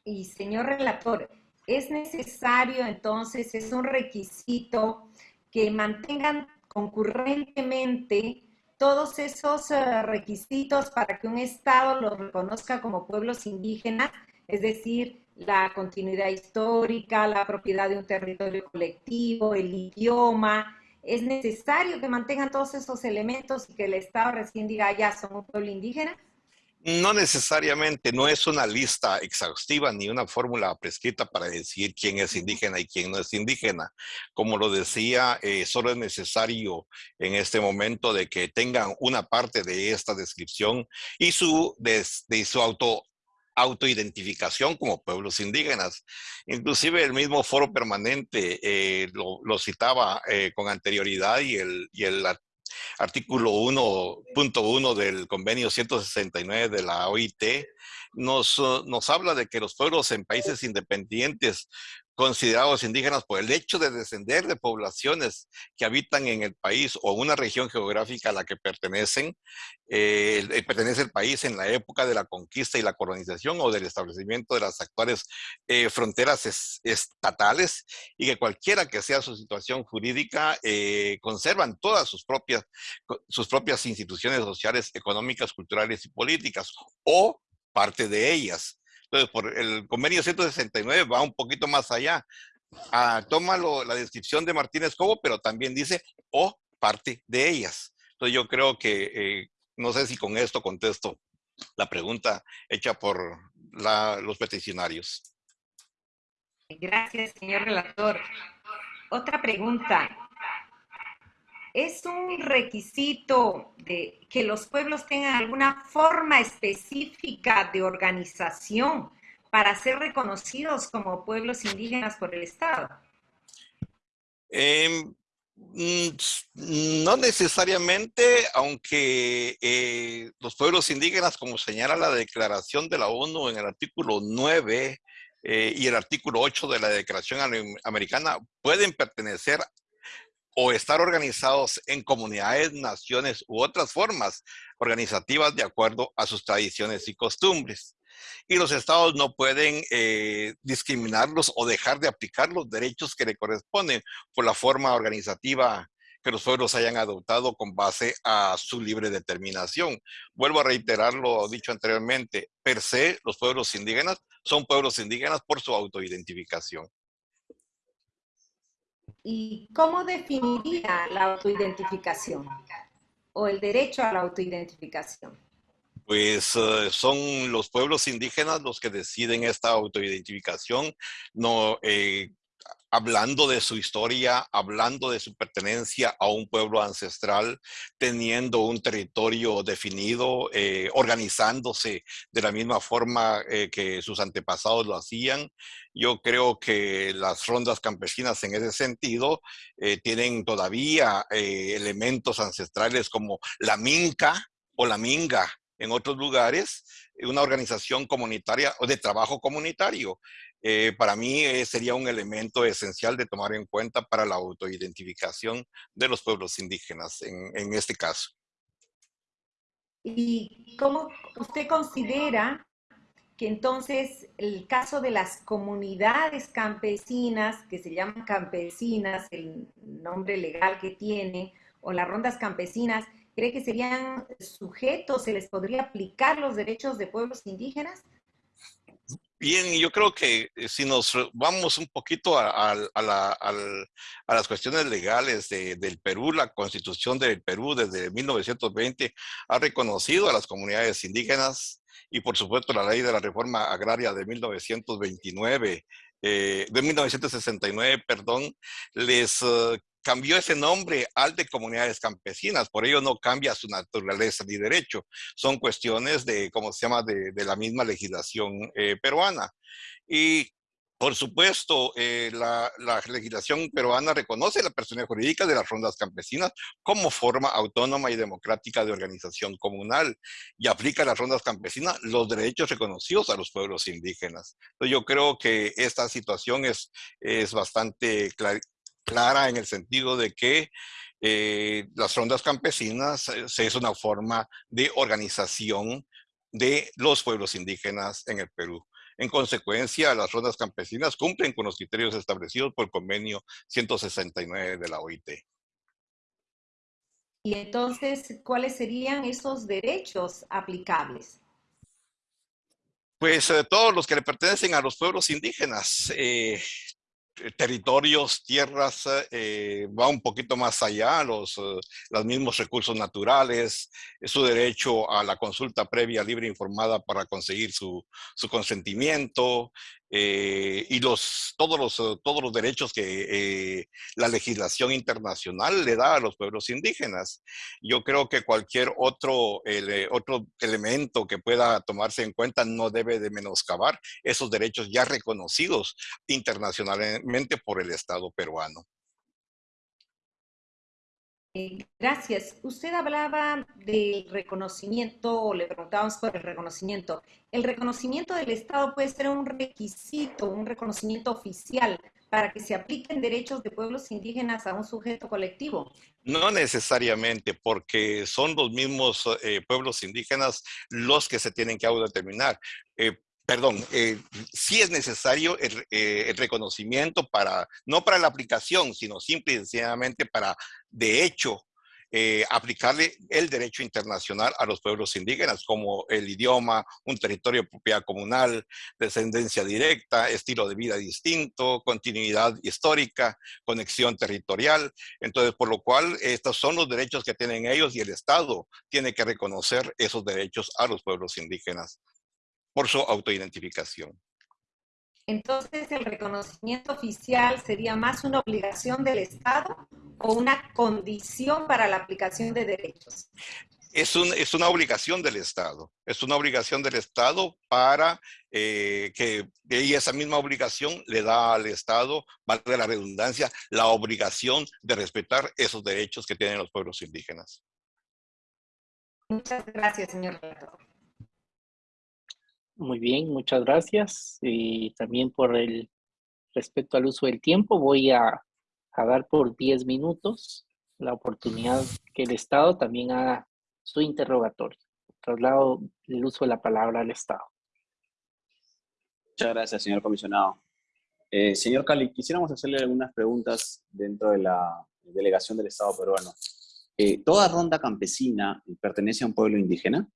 [SPEAKER 5] y señor relator, es necesario entonces, es un requisito que mantengan concurrentemente todos esos eh, requisitos para que un Estado los reconozca como pueblos indígenas, es decir, la continuidad histórica, la propiedad de un territorio colectivo, el idioma. Es necesario que mantengan todos esos elementos y que el Estado recién diga, ya son un pueblo indígena.
[SPEAKER 10] No necesariamente, no es una lista exhaustiva ni una fórmula prescrita para decir quién es indígena y quién no es indígena. Como lo decía, eh, solo es necesario en este momento de que tengan una parte de esta descripción y su, de, su auto autoidentificación como pueblos indígenas. Inclusive el mismo foro permanente eh, lo, citaba eh, con anterioridad y el, y el artículo 1.1 del convenio 169 de la OIT, nos, nos habla de que los pueblos en países independientes considerados indígenas por el hecho de descender de poblaciones que habitan en el país o una región geográfica a la que pertenecen, eh, pertenece el país en la época de la conquista y la colonización o del establecimiento de las actuales eh, fronteras estatales y que cualquiera que sea su situación jurídica eh, conservan todas sus propias, sus propias instituciones sociales, económicas, culturales y políticas o parte de ellas. Entonces, por el convenio 169 va un poquito más allá. Ah, toma la descripción de Martínez Cobo, pero también dice o parte de ellas. Entonces, yo creo que, eh, no sé si con esto contesto la pregunta hecha por los peticionarios.
[SPEAKER 5] Gracias, señor relator. Otra pregunta es un requisito de que los pueblos tengan alguna forma específica de organización para ser reconocidos como pueblos indígenas por el Estado.
[SPEAKER 10] Em, Mm, no necesariamente, aunque eh, los pueblos indígenas, como señala la Declaración de la ONU en el artículo 9 eh, y el artículo 8 de la Declaración Americana, pueden pertenecer o estar organizados en comunidades, naciones u otras formas organizativas de acuerdo a sus tradiciones y costumbres y los estados no pueden eh, discriminarlos o dejar de aplicar los derechos que le corresponden por la forma organizativa que los pueblos hayan adoptado con base a su libre determinación. Vuelvo a reiterar lo dicho anteriormente, per se los pueblos indígenas son pueblos indígenas por su autoidentificación.
[SPEAKER 5] ¿Y cómo definiría la autoidentificación o el derecho a la autoidentificación?
[SPEAKER 10] pues eh, son los pueblos indígenas los que deciden esta autoidentificación, no, eh, hablando de su historia, hablando de su pertenencia a un pueblo ancestral, teniendo un territorio definido, eh, organizándose de la misma forma que sus antepasados lo hacían. Yo creo que las rondas campesinas en ese sentido tienen todavía elementos ancestrales como la minca o la minga, en otros lugares, una organización comunitaria o de trabajo comunitario. Eh, para mí eh, sería un elemento esencial de tomar en cuenta para la autoidentificación de los pueblos indígenas en, en este caso.
[SPEAKER 5] ¿Y cómo usted considera que entonces el caso de las comunidades campesinas, que se llaman campesinas, el nombre legal que tiene, o las rondas campesinas, ¿Cree que serían sujetos, se les podría aplicar los derechos de pueblos indígenas?
[SPEAKER 10] Bien, yo creo que eh, si nos vamos un poquito a, las cuestiones legales del Perú, la constitución del Perú desde 1920 ha reconocido a las comunidades indígenas y por supuesto la ley de la reforma agraria de 1929 eh, de 1969, perdón, les uh, cambió ese nombre al de comunidades campesinas, por ello no cambia su naturaleza ni derecho. Son cuestiones de, ¿cómo se llama?, de, la misma legislación eh, peruana. Y por supuesto, eh, la, legislación peruana reconoce la personalidad jurídica de las rondas campesinas como forma autónoma y democrática de organización comunal y aplica a las rondas campesinas los derechos reconocidos a los pueblos indígenas. Entonces, yo creo que esta situación es, es bastante clara clara en el sentido de que eh, las rondas campesinas eh, es una forma de organización de los pueblos indígenas en el Perú. En consecuencia, las rondas campesinas cumplen con los criterios establecidos por el convenio 169 de la OIT.
[SPEAKER 5] Y entonces, ¿cuáles serían esos derechos aplicables?
[SPEAKER 10] Pues eh, todos los que le pertenecen a los pueblos indígenas, eh, territorios, tierras, eh, va un poquito más allá, los, eh, los mismos recursos naturales, su derecho a la consulta previa, libre e informada para conseguir su, su consentimiento, eh, y los, todos, los, todos los derechos que eh, la legislación internacional le da a los pueblos indígenas. Yo creo que cualquier otro, otro elemento que pueda tomarse en cuenta no debe de menoscabar esos derechos ya reconocidos internacionalmente por el Estado peruano.
[SPEAKER 5] Gracias. Usted hablaba del reconocimiento, o le preguntábamos por el reconocimiento. El reconocimiento del Estado puede ser un requisito, un reconocimiento oficial para que se apliquen derechos de pueblos indígenas a un sujeto colectivo.
[SPEAKER 10] No necesariamente, porque son los mismos eh, pueblos indígenas los que se tienen que autodeterminar. Eh, perdón, eh, sí es necesario el, reconocimiento para, no para la aplicación, sino simple y sencillamente para, de hecho, eh, aplicarle el derecho internacional a los pueblos indígenas, como el idioma, un territorio de propiedad comunal, descendencia directa, estilo de vida distinto, continuidad histórica, conexión territorial. Entonces, por lo cual, estos son los derechos que tienen ellos y el Estado tiene que reconocer esos derechos a los pueblos indígenas por su autoidentificación.
[SPEAKER 5] Entonces, ¿el reconocimiento oficial sería más una obligación del Estado o una condición para la aplicación de derechos?
[SPEAKER 10] Es, un, es, una obligación del Estado. Es una obligación del Estado para eh, que y esa misma obligación le da al Estado, valga la redundancia, la obligación de respetar esos derechos que tienen los pueblos indígenas.
[SPEAKER 5] Muchas gracias, señor
[SPEAKER 1] Muy bien, muchas gracias. Y también por el respeto al uso del tiempo, voy a, a dar por 10 minutos la oportunidad que el Estado también haga su interrogatorio. Traslado el uso de la palabra al Estado.
[SPEAKER 6] Muchas gracias, señor comisionado. Eh, señor Cali, quisiéramos hacerle algunas preguntas dentro de la delegación del Estado peruano. Eh, ¿Toda ronda campesina pertenece a un pueblo indígena?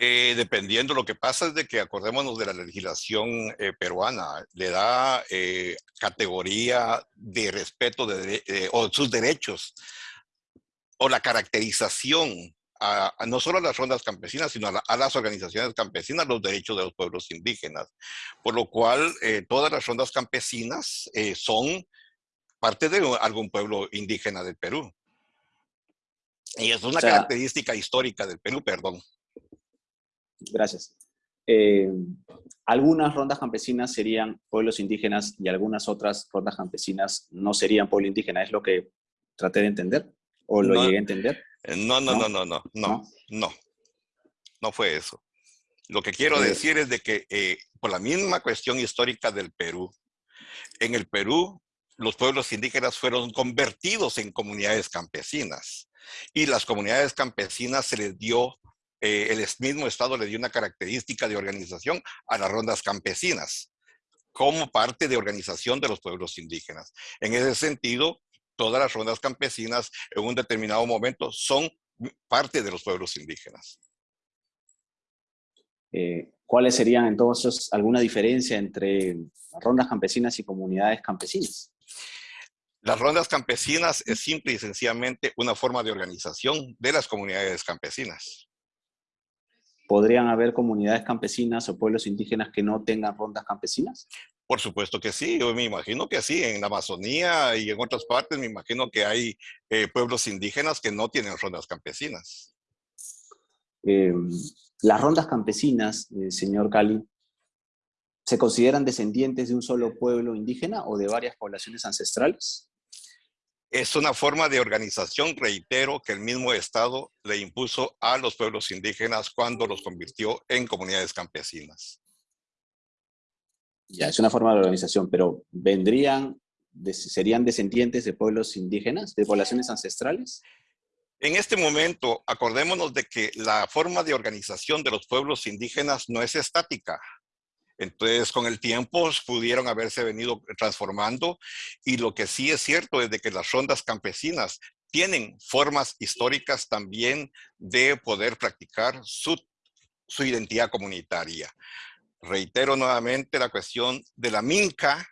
[SPEAKER 10] Eh, dependiendo, lo que pasa es de que acordémonos de la legislación eh, peruana, le da eh, categoría de respeto de, o sus derechos o la caracterización a, no solo a las rondas campesinas, sino a, las organizaciones campesinas, los derechos de los pueblos indígenas. Por lo cual, todas las rondas campesinas son parte de algún pueblo indígena del Perú. Y es una característica histórica del Perú, perdón.
[SPEAKER 6] Gracias. Eh, algunas rondas campesinas serían pueblos indígenas y algunas otras rondas campesinas no serían pueblo indígena, es lo que traté de entender o lo no, llegué a entender.
[SPEAKER 10] Eh, no, no, no, no, no, no, no, no, fue eso. Lo que quiero eh. decir es de que eh, por la misma cuestión histórica del Perú, en el Perú los pueblos indígenas fueron convertidos en comunidades campesinas y las comunidades campesinas se les dio eh, el mismo Estado le dio una característica de organización a las rondas campesinas, como parte de organización de los pueblos indígenas. En ese sentido, todas las rondas campesinas en un determinado momento son parte de los pueblos indígenas.
[SPEAKER 6] Eh, ¿Cuáles serían entonces alguna diferencia entre rondas campesinas y comunidades campesinas?
[SPEAKER 10] Las rondas campesinas es simple y sencillamente una forma de organización de las comunidades campesinas.
[SPEAKER 6] ¿Podrían haber comunidades campesinas o pueblos indígenas que no tengan rondas campesinas?
[SPEAKER 10] Por supuesto que sí, yo me imagino que sí, en la Amazonía y en otras partes me imagino que hay eh, pueblos indígenas que no tienen rondas campesinas.
[SPEAKER 6] Em, las rondas campesinas, eh, señor Cali, ¿se consideran descendientes de un solo pueblo indígena o de varias poblaciones ancestrales?
[SPEAKER 10] Es una forma de organización, reitero, que el mismo Estado le impuso a los pueblos indígenas cuando los convirtió en comunidades campesinas.
[SPEAKER 6] Ya, es una forma de organización, pero ¿vendrían, serían descendientes de pueblos indígenas, de poblaciones ancestrales?
[SPEAKER 10] En este momento, acordémonos de que la forma de organización de los pueblos indígenas no es estática, entonces, con el tiempo pudieron haberse venido transformando y lo que sí es cierto es que las rondas campesinas tienen formas históricas también de poder practicar su, su identidad comunitaria. Reitero nuevamente la cuestión de la minca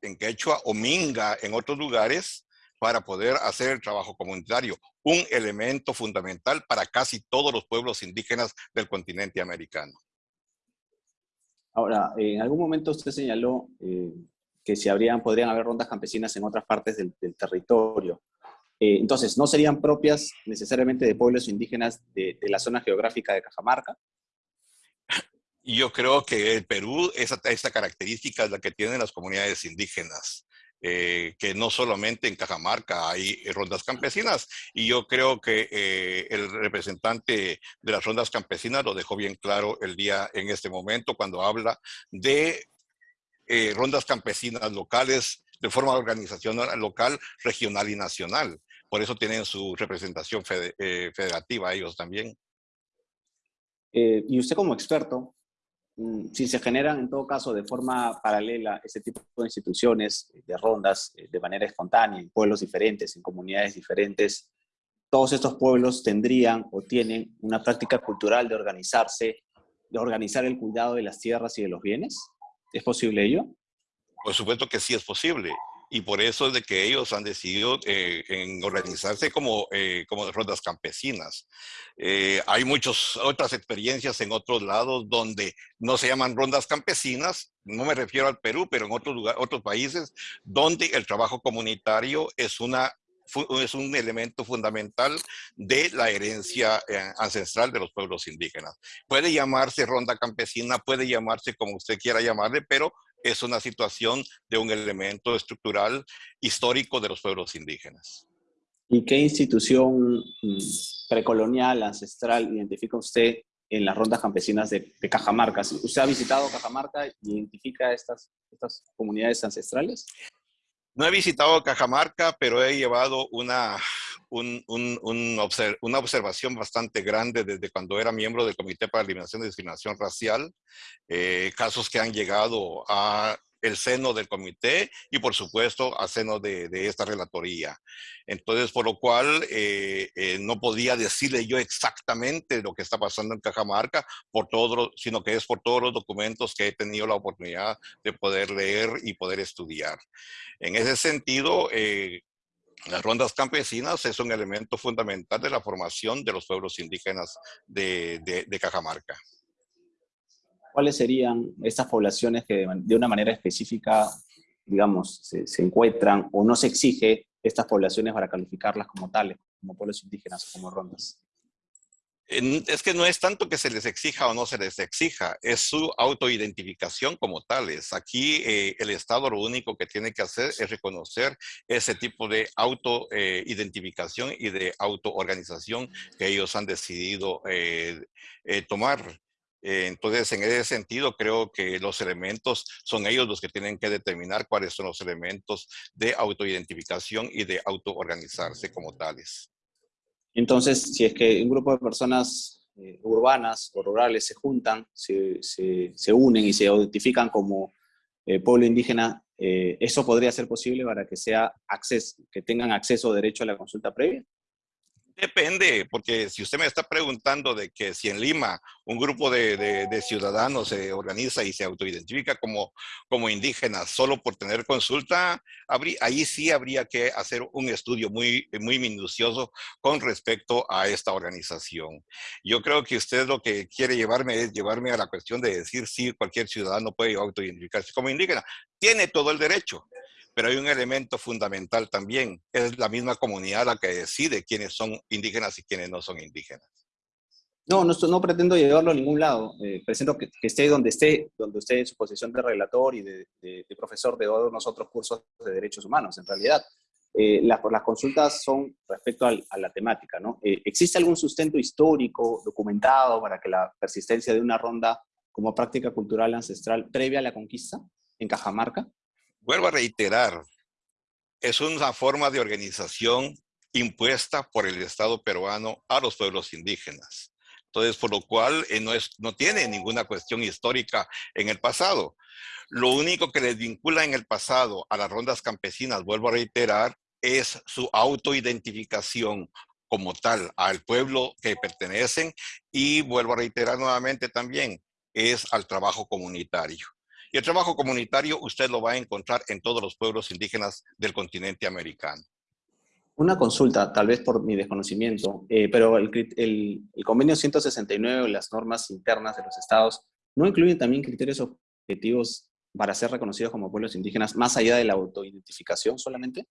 [SPEAKER 10] en quechua o minga en otros lugares para poder hacer el trabajo comunitario, un elemento fundamental para casi todos los pueblos indígenas del continente americano.
[SPEAKER 6] Ahora, en algún momento usted señaló eh, que habrían, podrían haber rondas campesinas en otras partes del, territorio. Eh, entonces, ¿no serían propias necesariamente de pueblos indígenas de, la zona geográfica de Cajamarca?
[SPEAKER 10] Yo creo que el Perú, esa, esa característica es la que tienen las comunidades indígenas. Eh, que no solamente en Cajamarca hay rondas campesinas, y yo creo que eh, el representante de las rondas campesinas lo dejó bien claro el día en este momento cuando habla de eh, rondas campesinas locales de forma de organización local, regional y nacional. Por eso tienen su representación federativa ellos también.
[SPEAKER 6] y usted como experto, si se generan en todo caso de forma paralela ese tipo de instituciones, de rondas, eh, de manera espontánea, en pueblos diferentes, en comunidades diferentes, todos estos pueblos tendrían o tienen una práctica cultural de organizarse, de organizar el cuidado de las tierras y de los bienes. ¿Es posible ello?
[SPEAKER 10] Por supuesto que sí es posible y por eso es de que ellos han decidido eh, en organizarse como, eh, como rondas campesinas. Eh, hay muchas otras experiencias en otros lados donde no se llaman rondas campesinas, no me refiero al Perú, pero en otros, lugares, otros países, donde el trabajo comunitario es una es un elemento fundamental de la herencia eh, ancestral de los pueblos indígenas. Puede llamarse ronda campesina, puede llamarse como usted quiera llamarle, pero es una situación de un elemento estructural histórico de los pueblos indígenas.
[SPEAKER 6] ¿Y qué institución mm, precolonial, ancestral, identifica usted en las rondas campesinas de, Cajamarca? ¿Usted ha visitado Cajamarca y identifica estas, estas comunidades ancestrales?
[SPEAKER 10] No he visitado Cajamarca, pero he llevado una, una observación bastante grande desde cuando era miembro del Comité para la Eliminación de Discriminación Racial, eh, casos que han llegado a el seno del comité y por supuesto a seno de, esta relatoría. Entonces, por lo cual eh, eh, no podía decirle yo exactamente lo que está pasando en Cajamarca, por todo, sino que es por todos los documentos que he tenido la oportunidad de poder leer y poder estudiar. En ese sentido, eh, las rondas campesinas es un elemento fundamental de la formación de los pueblos indígenas de, Cajamarca.
[SPEAKER 6] ¿cuáles serían estas poblaciones que de una manera específica, digamos, se, encuentran o no se exige estas poblaciones para calificarlas como tales, como pueblos indígenas o como rondas?
[SPEAKER 10] Es que no es tanto que se les exija o no se les exija, es su autoidentificación como tales. Aquí eh, el Estado lo único que tiene que hacer es reconocer ese tipo de autoidentificación eh, y de autoorganización que ellos han decidido eh, tomar. Entonces, en ese sentido, creo que los elementos son ellos los que tienen que determinar cuáles son los elementos de autoidentificación y de autoorganizarse como tales.
[SPEAKER 6] Entonces, si es que un grupo de personas eh, urbanas o rurales se juntan, se, se, unen y se identifican como eh, pueblo indígena, ¿eso podría ser posible para que, sea acceso, que tengan acceso o derecho a la consulta previa?
[SPEAKER 10] Depende, porque si usted me está preguntando de que si en Lima un grupo de, ciudadanos se organiza y se autoidentifica como, como indígenas solo por tener consulta, ahí sí habría que hacer un estudio muy, muy minucioso con respecto a esta organización. Yo creo que usted lo que quiere llevarme es llevarme a la cuestión de decir si cualquier ciudadano puede autoidentificarse como indígena. Tiene todo el derecho, pero hay un elemento fundamental también, es la misma comunidad la que decide quiénes son indígenas y quiénes no son indígenas.
[SPEAKER 6] No, no, no pretendo llevarlo a ningún lado. Eh, presento que, esté donde esté, donde esté en su posición de relator y de, profesor de todos nosotros cursos de derechos humanos, en realidad. Eh, las, las consultas son respecto a la temática, ¿no? Eh, ¿Existe algún sustento histórico documentado para que la persistencia de una ronda como práctica cultural ancestral previa a la conquista en Cajamarca?
[SPEAKER 10] Vuelvo a reiterar, es una forma de organización impuesta por el Estado peruano a los pueblos indígenas. Entonces, por lo cual eh, no, es, no tiene ninguna cuestión histórica en el pasado. Lo único que les vincula en el pasado a las rondas campesinas, vuelvo a reiterar, es su autoidentificación como tal al pueblo que pertenecen y vuelvo a reiterar nuevamente también, es al trabajo comunitario. Y el trabajo comunitario usted lo va a encontrar en todos los pueblos indígenas del continente americano.
[SPEAKER 6] Una consulta, tal vez por mi desconocimiento, eh, pero el, el, convenio 169 las normas internas de los estados no incluyen también criterios objetivos para ser reconocidos como pueblos indígenas más allá de la autoidentificación solamente?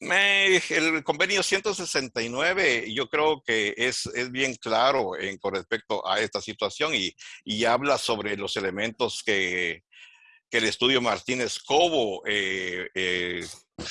[SPEAKER 10] el convenio 169 yo creo que es, es bien claro en, con respecto a esta situación y, y habla sobre los elementos que, que el estudio Martínez Cobo eh, eh,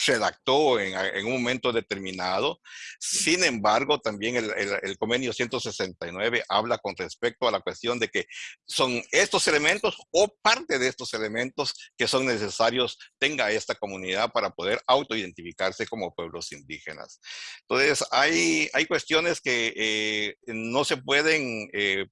[SPEAKER 10] redactó en, un momento determinado. Sin embargo, también el, convenio 169 habla con respecto a la cuestión de que son estos elementos o parte de estos elementos que son necesarios tenga esta comunidad para poder autoidentificarse como pueblos indígenas. Entonces, hay, hay cuestiones que eh, no se pueden eh,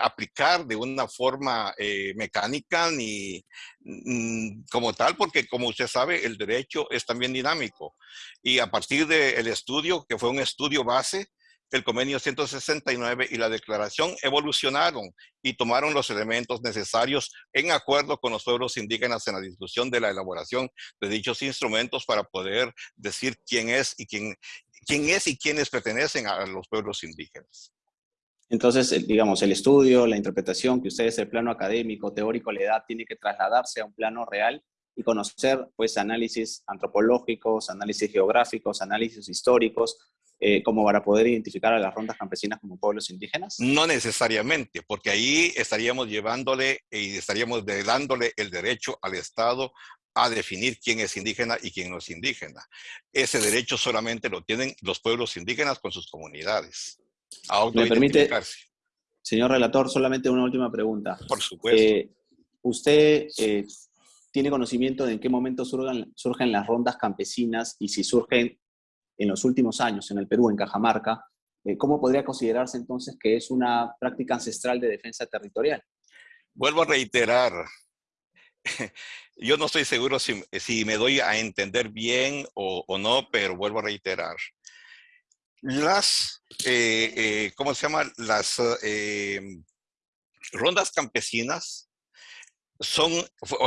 [SPEAKER 10] aplicar de una forma eh, mecánica ni mm, como tal, porque como usted sabe, el derecho es también dinámico. Y a partir del estudio, que fue un estudio base, el convenio 169 y la declaración evolucionaron y tomaron los elementos necesarios en acuerdo con los pueblos indígenas en la discusión de la elaboración de dichos instrumentos para poder decir quién es y quién, quién es y quiénes pertenecen a los pueblos indígenas.
[SPEAKER 6] Entonces, digamos, el estudio, la interpretación que ustedes el plano académico, teórico le da, tiene que trasladarse a un plano real y conocer pues análisis antropológicos, análisis geográficos, análisis históricos, eh, como para poder identificar a las rondas campesinas como pueblos indígenas?
[SPEAKER 10] No necesariamente, porque ahí estaríamos llevándole y estaríamos dándole el derecho al Estado a definir quién es indígena y quién no es indígena. Ese derecho solamente lo tienen los pueblos indígenas con sus comunidades.
[SPEAKER 6] ¿Me permite, señor relator, solamente una última pregunta?
[SPEAKER 10] Por supuesto.
[SPEAKER 6] Eh, ¿Usted eh, tiene conocimiento de en qué momento surgen, surgen las rondas campesinas y si surgen en los últimos años en el Perú, en Cajamarca, eh, ¿cómo podría considerarse entonces que es una práctica ancestral de defensa territorial?
[SPEAKER 10] Vuelvo a reiterar, *laughs* yo no estoy seguro si, me doy a entender bien o, no, pero vuelvo a reiterar. Las, eh, eh, ¿cómo se llama? Las rondas campesinas son,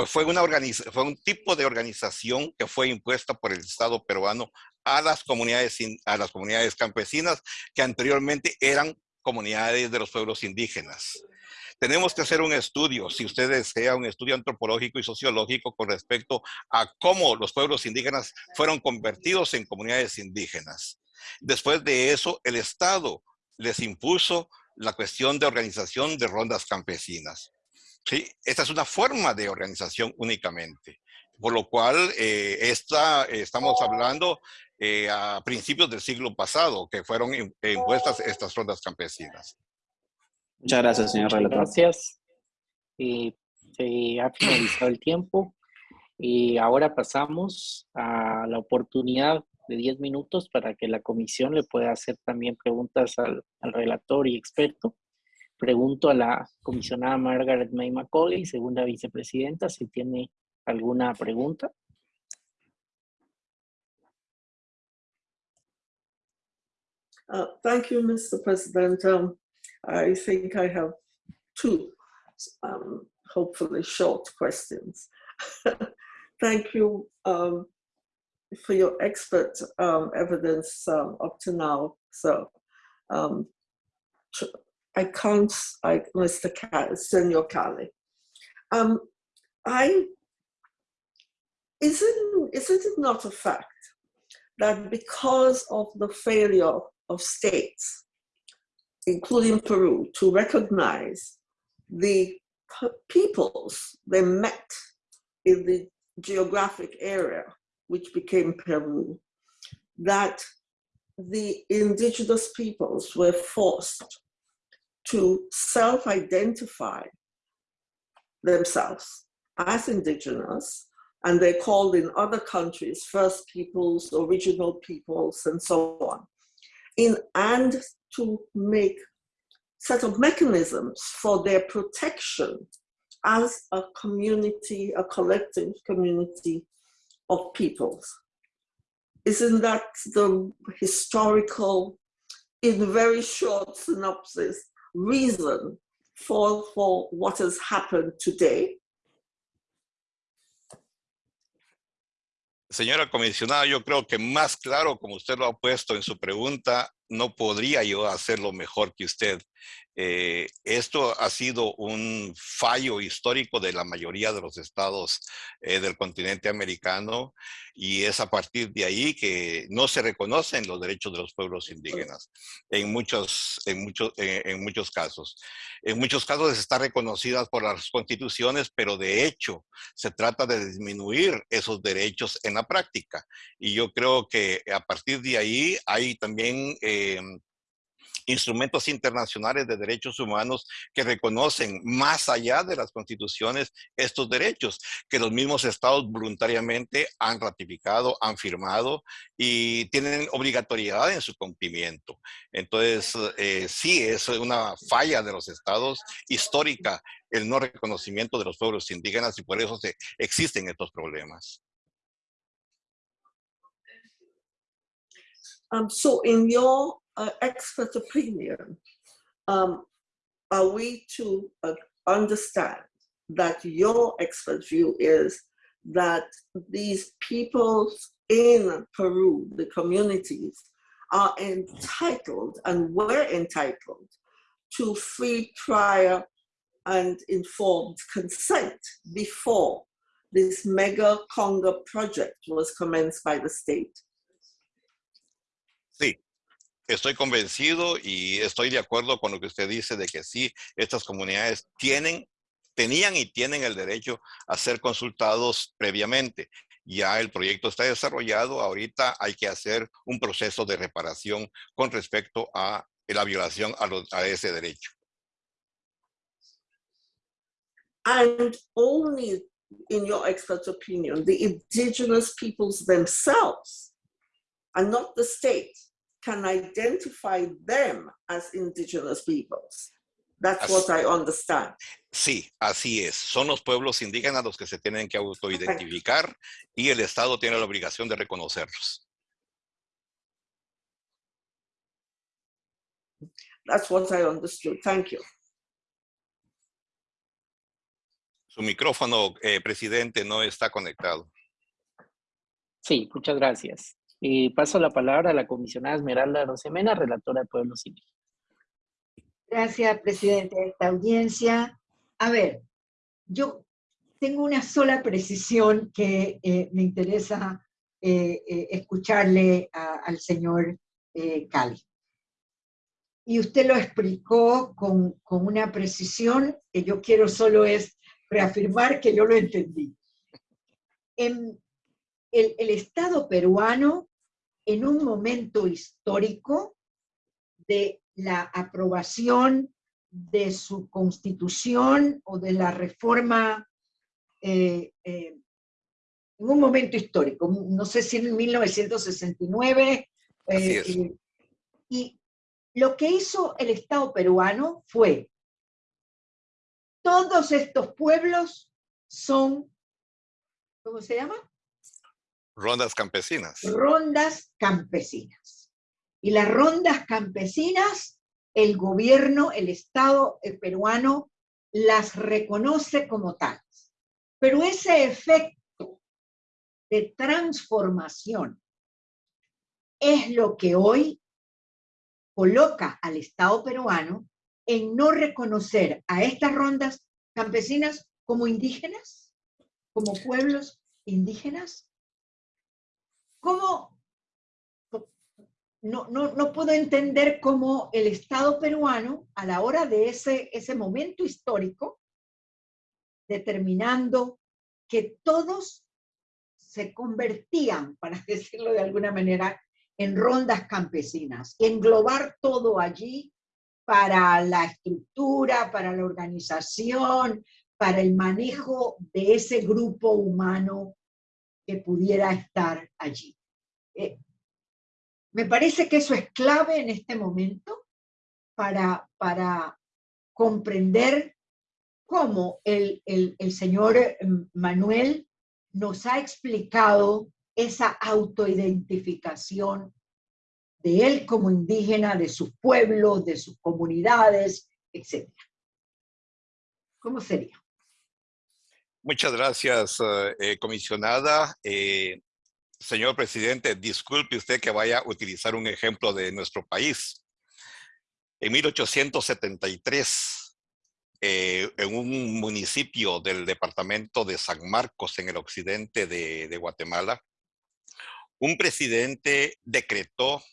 [SPEAKER 10] fue, una fue un tipo de organización que fue impuesta por el Estado peruano a las comunidades, a las comunidades campesinas que anteriormente eran comunidades de los pueblos indígenas. Tenemos que hacer un estudio, si usted desea, un estudio antropológico y sociológico con respecto a cómo los pueblos indígenas fueron convertidos en comunidades indígenas. Después de eso, el Estado les impuso la cuestión de organización de rondas campesinas. ¿Sí? Esta es una forma de organización únicamente. Por lo cual, eh, esta, estamos hablando eh, a principios del siglo pasado, que fueron impuestas estas rondas campesinas.
[SPEAKER 6] Muchas gracias, señor relator.
[SPEAKER 1] Gracias. se ha finalizado el tiempo. Y ahora pasamos a la oportunidad de 10 minutos para que la comisión le pueda hacer también preguntas al, al relator y experto. Pregunto a la comisionada Margaret May Macaulay, segunda vicepresidenta, si tiene alguna pregunta.
[SPEAKER 7] Uh, thank you, Mr. President. Um, I think I have two, um, hopefully short questions. *laughs* thank you um, for your expert um, evidence um, up to now. So um, I can't, I, Mr. Cal, Senor Cali. Um, I, isn't, isn't it not a fact that because of the failure of states, including Peru, to recognize the peoples they met in the geographic area, which became Peru, that the indigenous peoples were forced to self-identify themselves as indigenous, and they're called in other countries First Peoples, Original Peoples, and so on. In and to make set of mechanisms for their protection as a community, a collective community of peoples. Isn't that the historical, in very short synopsis, reason for, for what has happened today?
[SPEAKER 10] Señora comisionada, yo creo que más claro, como usted lo ha puesto en su pregunta, no podría yo hacerlo mejor que usted. Eh, esto ha sido un fallo histórico de la mayoría de los estados eh, del continente americano y es a partir de ahí que no se reconocen los derechos de los pueblos indígenas en muchos, en muchos, eh, en muchos casos. En muchos casos está reconocidas por las constituciones, pero de hecho se trata de disminuir esos derechos en la práctica. Y yo creo que a partir de ahí hay también instrumentos internacionales de derechos humanos que reconocen más allá de las constituciones estos derechos, que los mismos estados voluntariamente han ratificado, han firmado y tienen obligatoriedad en su cumplimiento. Entonces, eh, sí, es una falla de los estados histórica el no reconocimiento de los pueblos indígenas y por eso se, existen estos problemas.
[SPEAKER 7] Um, so in your uh, expert opinion, um, are we to uh, understand that your expert view is that these peoples in Peru, the communities, are entitled and were entitled to free, prior, and informed consent before this mega Conga project was commenced by the state.
[SPEAKER 10] Sí, estoy convencido y estoy de acuerdo con lo que usted dice de que sí, estas comunidades tienen, tenían y tienen el derecho a ser consultados previamente. Ya el proyecto está desarrollado, ahorita hay que hacer un proceso de reparación con respecto a la violación a, los, a ese derecho.
[SPEAKER 7] And only, in your expert opinion, the indigenous peoples themselves, and not the state, can identify them as indigenous peoples. That's así, what I understand.
[SPEAKER 10] Sí, así es. Son los pueblos indígenas los que se tienen que autoidentificar y el Estado tiene la obligación de reconocerlos.
[SPEAKER 7] That's what I understood. Thank you.
[SPEAKER 10] Su micrófono, eh, presidente, no está conectado.
[SPEAKER 1] Sí, muchas gracias. Y paso la palabra a la comisionada Esmeralda Rosemena, relatora de Pueblos Indígenas.
[SPEAKER 8] Gracias, presidente de esta audiencia. A ver, yo tengo una sola precisión que eh, me interesa eh, eh, escucharle al señor eh, Cali. Y usted lo explicó con, con una precisión que yo quiero solo es reafirmar que yo lo entendí. En el, el Estado peruano, en un momento histórico de la aprobación de su constitución o de la reforma eh, eh, en un momento histórico, no sé si en 1969, eh, y lo que hizo el Estado peruano fue todos estos pueblos son, ¿cómo se llama?
[SPEAKER 10] Rondas campesinas.
[SPEAKER 8] Rondas campesinas. Y las rondas campesinas, el gobierno, el Estado peruano, las reconoce como tales. Pero ese efecto de transformación es lo que hoy coloca al Estado peruano en no reconocer a estas rondas campesinas como indígenas, como pueblos indígenas? ¿Cómo? No, no, no puedo entender cómo el Estado peruano, a la hora de ese, ese momento histórico, determinando que todos se convertían, para *laughs* decirlo de alguna manera, en rondas campesinas, englobar todo allí para la estructura, para la organización, para el manejo de ese grupo humano que pudiera estar allí. Eh, me parece que eso es clave en este momento para, para comprender cómo el, el, el señor Manuel nos ha explicado esa autoidentificación de él como indígena, de sus pueblos, de sus comunidades, etc. ¿Cómo sería?
[SPEAKER 10] Muchas gracias, eh, comisionada. Eh, señor presidente, disculpe usted que vaya a utilizar un ejemplo de nuestro país. En 1873, eh, en un municipio del departamento de San Marcos, en el occidente de, de Guatemala, un presidente decretó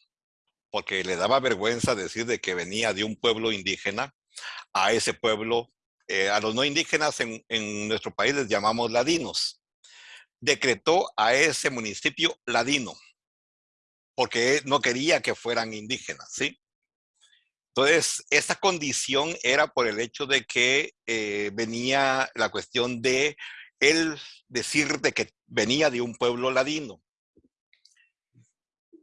[SPEAKER 10] porque le daba vergüenza decir de que venía de un pueblo indígena, a ese pueblo, eh, a los no indígenas en, en, nuestro país les llamamos ladinos, decretó a ese municipio ladino, porque no quería que fueran indígenas, ¿sí? Entonces, esa condición era por el hecho de que eh, venía la cuestión de él decir de que venía de un pueblo ladino.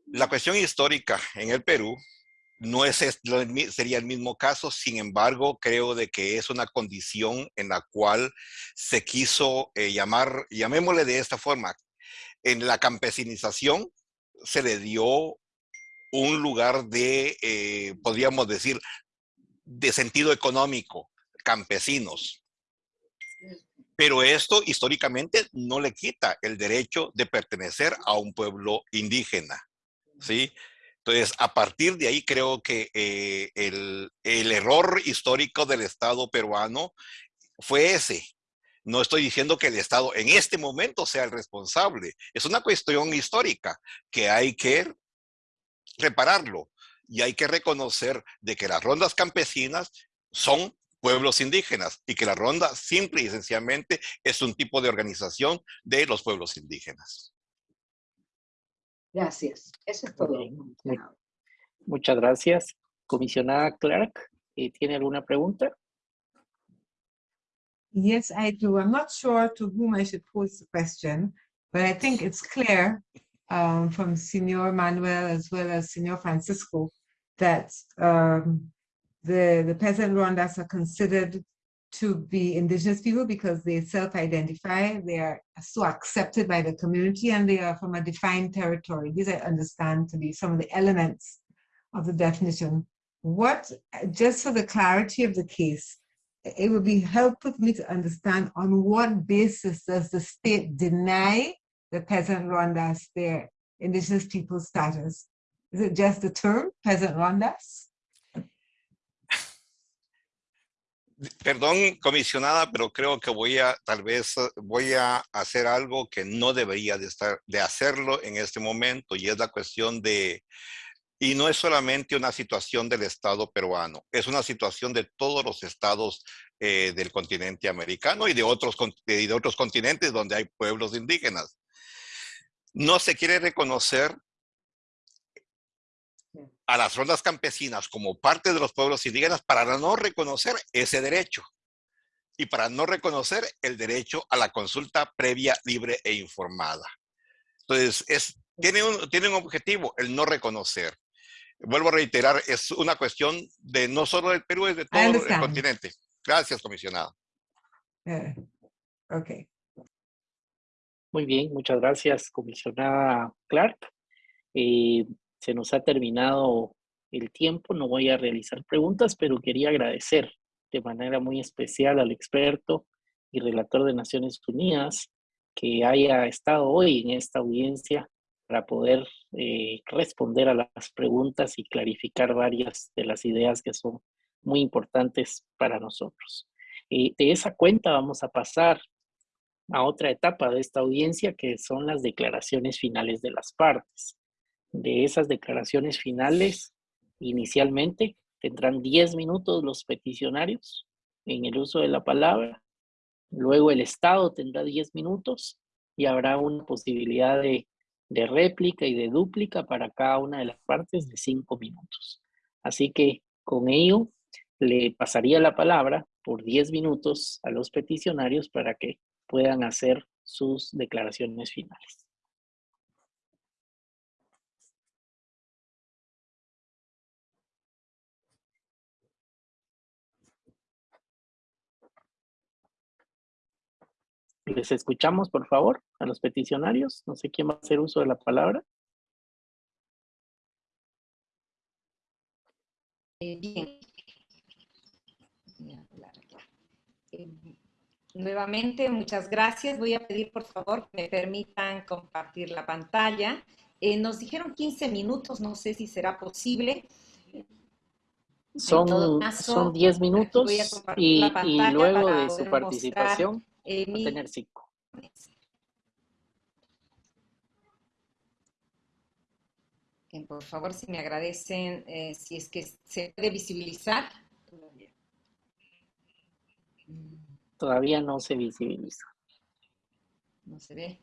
[SPEAKER 10] La cuestión histórica en el Perú no es, sería el mismo caso, sin embargo, creo de que es una condición en la cual se quiso eh, llamar, llamémosle de esta forma, en la campesinización se le dio un lugar de, eh, podríamos decir, de sentido económico, campesinos. Pero esto históricamente no le quita el derecho de pertenecer a un pueblo indígena. ¿sí? Entonces, a partir de ahí creo que eh, el, el, error histórico del Estado peruano fue ese, No estoy diciendo que el Estado en este momento sea el responsable. Es una cuestión histórica que hay que repararlo y hay que reconocer de que las rondas campesinas son pueblos indígenas y que la ronda simple y esencialmente es un tipo de organización de los pueblos indígenas.
[SPEAKER 8] Gracias. Eso es todo.
[SPEAKER 1] Muchas gracias. Comisionada Clark, eh, ¿tiene alguna pregunta?
[SPEAKER 9] Yes, I do. I'm not sure to whom I should pose the question, but I think it's clear um, from Senor Manuel as well as Senor Francisco that um, the, the peasant Rwandas are considered to be indigenous people because they self-identify, they are so accepted by the community and they are from a defined territory. These I understand to be some of the elements of the definition. What, just for the clarity of the case, it would be helpful for me to understand on what basis does the state deny the peasant Rwandas their indigenous people status? Is it just the term, peasant Rwandas?
[SPEAKER 10] Perdón, comisionada, pero creo que voy a, tal vez, voy a hacer algo que no debería de, estar, de hacerlo en este momento, y es la cuestión de, y no es solamente una situación del Estado peruano, es una situación de todos los estados eh, del continente americano y de, otros, y de otros continentes donde hay pueblos indígenas. No se quiere reconocer a las rondas campesinas como parte de los pueblos indígenas para no reconocer ese derecho y para no reconocer el derecho a la consulta previa, libre e informada. Entonces, es, tiene, un, tiene un objetivo, el no reconocer. Vuelvo a reiterar, es una cuestión de no solo del Perú, es de todo el continente. Gracias, comisionada.
[SPEAKER 9] Eh, ok.
[SPEAKER 1] Muy bien, muchas gracias, comisionada Clark. Eh, se nos ha terminado el tiempo, no voy a realizar preguntas, pero quería agradecer de manera muy especial al experto y relator de Naciones Unidas que haya estado hoy en esta audiencia para poder eh, responder a las preguntas y clarificar varias de las ideas que son muy importantes para nosotros. Eh, de esa cuenta vamos a pasar a otra etapa de esta audiencia que son las declaraciones finales de las partes de esas declaraciones finales, inicialmente tendrán 10 minutos los peticionarios en el uso de la palabra, luego el Estado tendrá 10 minutos y habrá una posibilidad de, réplica y de dúplica para cada una de las partes de 5 minutos. Así que con ello le pasaría la palabra por 10 minutos a los peticionarios para que puedan hacer sus declaraciones finales. Les escuchamos, por favor, a los peticionarios. No sé quién va a hacer uso de la palabra.
[SPEAKER 5] Eh, bien. Eh, nuevamente, muchas gracias. Voy a pedir, por favor, que me permitan compartir la pantalla. Eh, nos dijeron 15 minutos, no sé si será posible.
[SPEAKER 1] Son, son 10 minutos y, y, luego de su participación a tener cinco.
[SPEAKER 5] por favor, si me agradecen, eh, si es que se puede visibilizar.
[SPEAKER 1] Todavía no se visibiliza.
[SPEAKER 5] No se ve.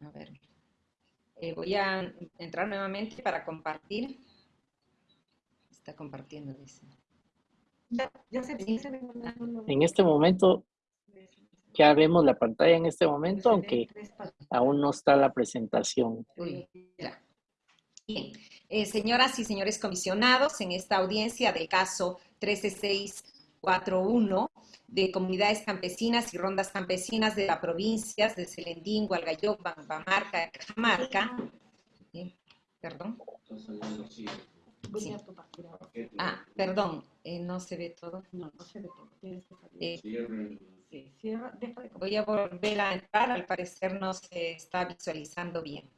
[SPEAKER 5] A ver. Eh, voy a entrar nuevamente para compartir. Está compartiendo, dice.
[SPEAKER 1] En este momento, ya vemos la pantalla en este momento, aunque aún no está la presentación.
[SPEAKER 5] Bien, eh, señoras y señores comisionados, en esta audiencia del caso 13641 de comunidades campesinas y rondas campesinas de las provincias de Selendín, Gualgayoc, Bambamarca, Cajamarca, perdón. Ah, perdón, eh, no se ve todo. No, no se ve todo. Eh, voy a volver a entrar, al parecer no se está visualizando bien.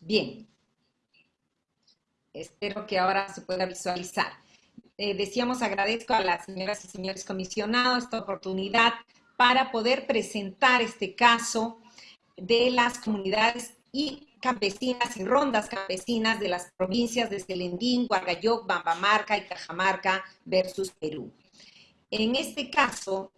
[SPEAKER 5] Bien. Espero que ahora se pueda visualizar. eh, decíamos, agradezco a las señoras y señores comisionados esta oportunidad para poder presentar este caso de las comunidades y campesinas y rondas campesinas de las provincias de Selendín, Guargayoc, Bambamarca y Cajamarca versus Perú. En este caso,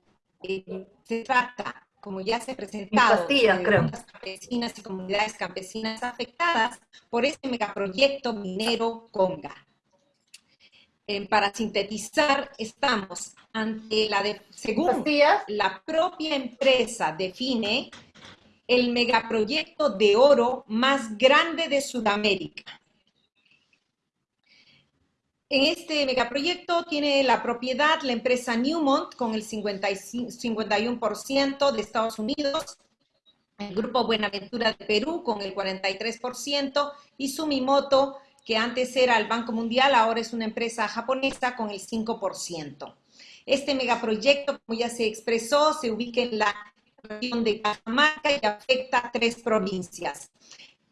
[SPEAKER 5] eh, se trata, como ya se ha presentado, de rondas campesinas y comunidades campesinas afectadas por este megaproyecto minero Conga. Eh, para sintetizar, estamos ante la de, según la propia empresa define, el megaproyecto de oro más grande de Sudamérica. En este megaproyecto tiene la propiedad la empresa Newmont con el 51% de Estados Unidos, el Grupo Buenaventura de Perú con el 43% y Sumimoto, que antes era el Banco Mundial, ahora es una empresa japonesa con el 5%. Este megaproyecto, como ya se expresó, se ubica en la de Cajamarca y afecta a tres provincias.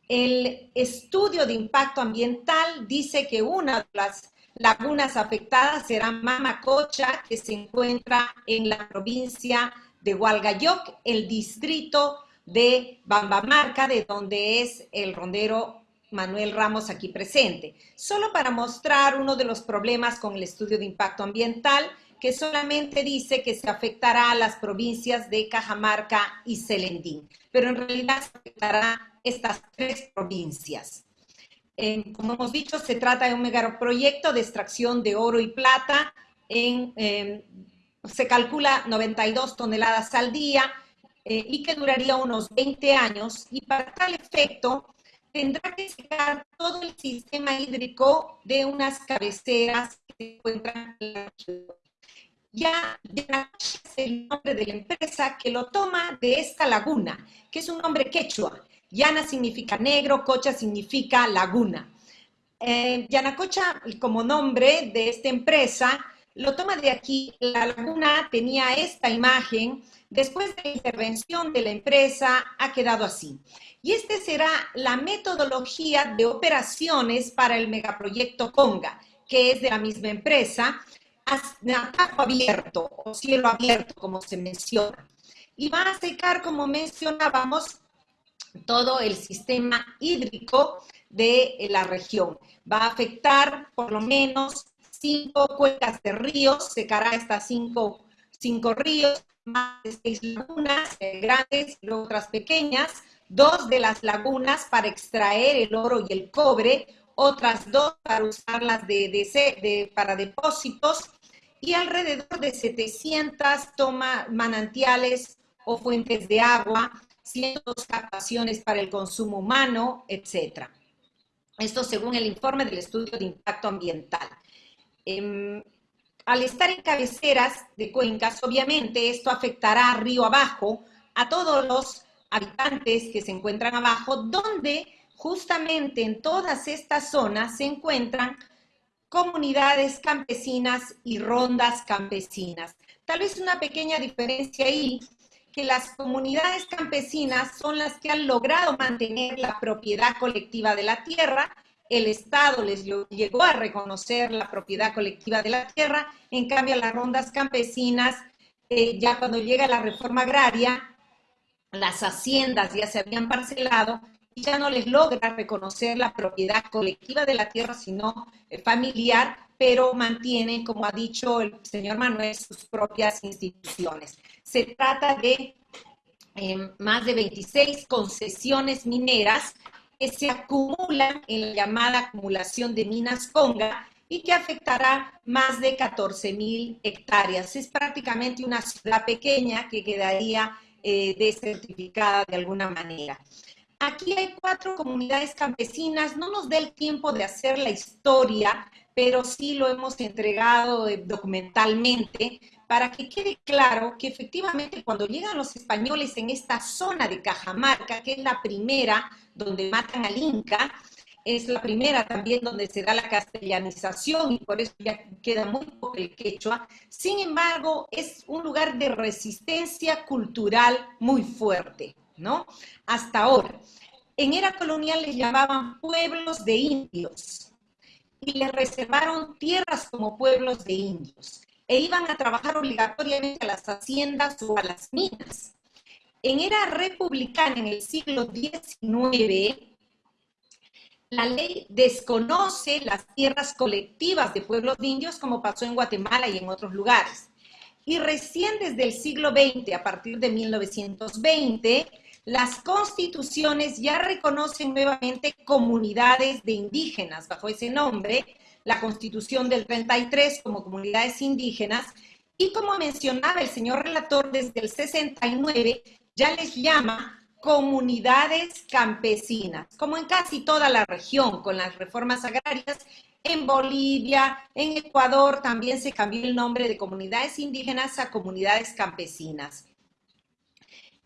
[SPEAKER 5] El estudio de impacto ambiental dice que una de las lagunas afectadas será Mamacocha, que se encuentra en la provincia de Hualgayoc, el distrito de Bambamarca, de donde es el rondero Manuel Ramos aquí presente. Solo para mostrar uno de los problemas con el estudio de impacto ambiental, que solamente dice que se afectará a las provincias de Cajamarca y Celendín, pero en realidad se afectará estas tres provincias. como hemos dicho, se trata de un megaproyecto de extracción de oro y plata. Em, se calcula 92 toneladas al día eh, y que duraría unos 20 años. Y para tal efecto, tendrá que secar todo el sistema hídrico de unas cabeceras que se encuentran en la ya, es el nombre de la empresa que lo toma de esta laguna, que es un nombre quechua. Yana significa negro, Cocha significa laguna. Eh, Yanacocha, como nombre de esta empresa, lo toma de aquí. La laguna tenía esta imagen. Después de la intervención de la empresa, ha quedado así. Y esta será la metodología de operaciones para el megaproyecto Conga, que es de la misma empresa, a abierto o cielo abierto, como se menciona. Y va a secar, como mencionábamos, todo el sistema hídrico de la región. Va a afectar por lo menos cinco cuencas de ríos, secará estas cinco, cinco ríos, más de seis lagunas eh, grandes y otras pequeñas, dos de las lagunas para extraer el oro y el cobre, otras dos para usarlas de, de, para depósitos y alrededor de 700 toma manantiales o fuentes de agua, 100 captaciones para el consumo humano, etc. Esto según el informe del estudio de impacto ambiental. Em, al estar en cabeceras de cuencas, obviamente esto afectará río abajo a todos los habitantes que se encuentran abajo, donde justamente en todas estas zonas se encuentran comunidades campesinas y rondas campesinas. Tal vez una pequeña diferencia ahí, que las comunidades campesinas son las que han logrado mantener la propiedad colectiva de la tierra, el Estado les llegó a reconocer la propiedad colectiva de la tierra, en cambio las rondas campesinas, eh, ya cuando llega la reforma agraria, las haciendas ya se habían parcelado ya no les logra reconocer la propiedad colectiva de la tierra, sino eh, familiar, pero mantienen, como ha dicho el señor Manuel, sus propias instituciones. Se trata de em, más de 26 concesiones mineras que se acumulan en la llamada acumulación de minas Conga y que afectará más de 14 mil hectáreas. Es prácticamente una ciudad pequeña que quedaría eh, desertificada de alguna manera. Aquí hay cuatro comunidades campesinas, no nos da el tiempo de hacer la historia, pero sí lo hemos entregado eh, documentalmente para que quede claro que efectivamente cuando llegan los españoles en esta zona de Cajamarca, que es la primera donde matan al Inca, es la primera también donde se da la castellanización y por eso ya queda muy poco el quechua. Sin embargo, es un lugar de resistencia cultural muy fuerte. ¿No? Hasta ahora. En era colonial les llamaban pueblos de indios. y les reservaron tierras como pueblos de indios e iban a trabajar obligatoriamente a las haciendas o a las minas. En era republicana, en el siglo XIX, la ley desconoce las tierras colectivas de pueblos de indios como pasó en Guatemala y en otros lugares. Y recién desde el siglo XX, a partir de 1920, las constituciones ya reconocen nuevamente comunidades de indígenas bajo ese nombre, la constitución del 33 como comunidades indígenas, y como mencionaba el señor relator, desde el 69 ya les llama comunidades campesinas, como en casi toda la región, con las reformas agrarias. En Bolivia, en Ecuador también se cambió el nombre de comunidades indígenas a comunidades campesinas.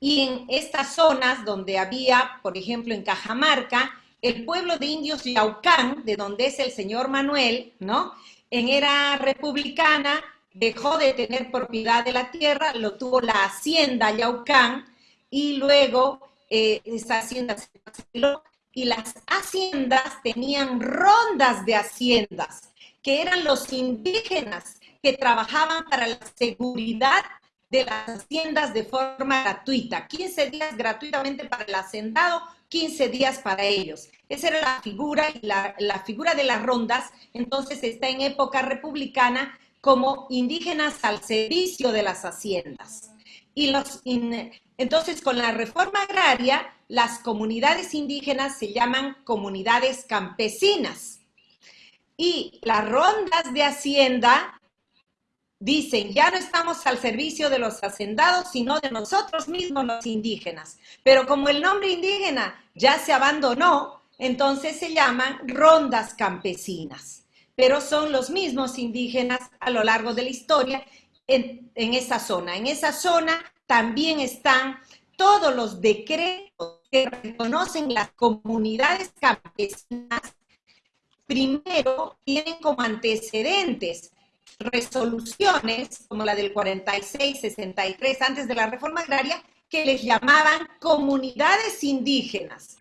[SPEAKER 5] Y en estas zonas donde había, por ejemplo, en Cajamarca, el pueblo de indios Yaucán, de donde es el señor Manuel, ¿no? En era republicana, dejó de tener propiedad de la tierra, lo tuvo la hacienda Yaucán, y luego eh, esa hacienda se y las haciendas tenían rondas de haciendas, que eran los indígenas que trabajaban para la seguridad de las haciendas de forma gratuita, 15 días gratuitamente para el hacendado, 15 días para ellos. Esa era la figura y la, figura de las rondas, entonces está en época republicana como indígenas al servicio de las haciendas. Y los, entonces, con la reforma agraria, las comunidades indígenas se llaman comunidades campesinas. Y las rondas de hacienda dicen, ya no estamos al servicio de los hacendados, sino de nosotros mismos los indígenas. Pero como el nombre indígena ya se abandonó, entonces se llaman rondas campesinas. Pero son los mismos indígenas a lo largo de la historia en, esa zona. En esa zona también están todos los decretos que reconocen las comunidades campesinas. Primero tienen como antecedentes resoluciones, como la del 46-63, antes de la reforma agraria, que les llamaban comunidades indígenas.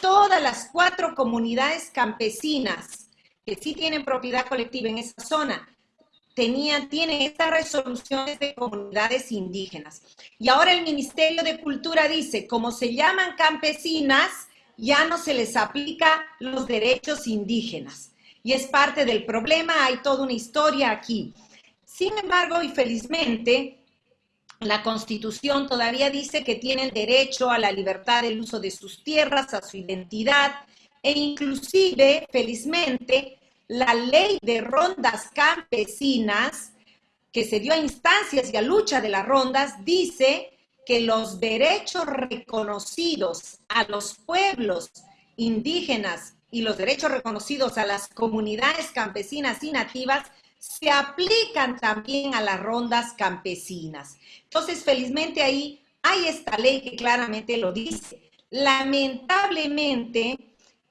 [SPEAKER 5] Todas las cuatro comunidades campesinas que sí tienen propiedad colectiva en esa zona, tenían, tienen estas resoluciones de comunidades indígenas. Y ahora el Ministerio de Cultura dice, como se llaman campesinas, ya no se les aplica los derechos indígenas y es parte del problema, hay toda una historia aquí. Sin embargo, y felizmente, la Constitución todavía dice que tienen derecho a la libertad del uso de sus tierras, a su identidad, e inclusive, felizmente, la ley de rondas campesinas, que se dio a instancias y a lucha de las rondas, dice que los derechos reconocidos a los pueblos indígenas y los derechos reconocidos a las comunidades campesinas y nativas se aplican también a las rondas campesinas. Entonces, felizmente ahí hay esta ley que claramente lo dice. Lamentablemente,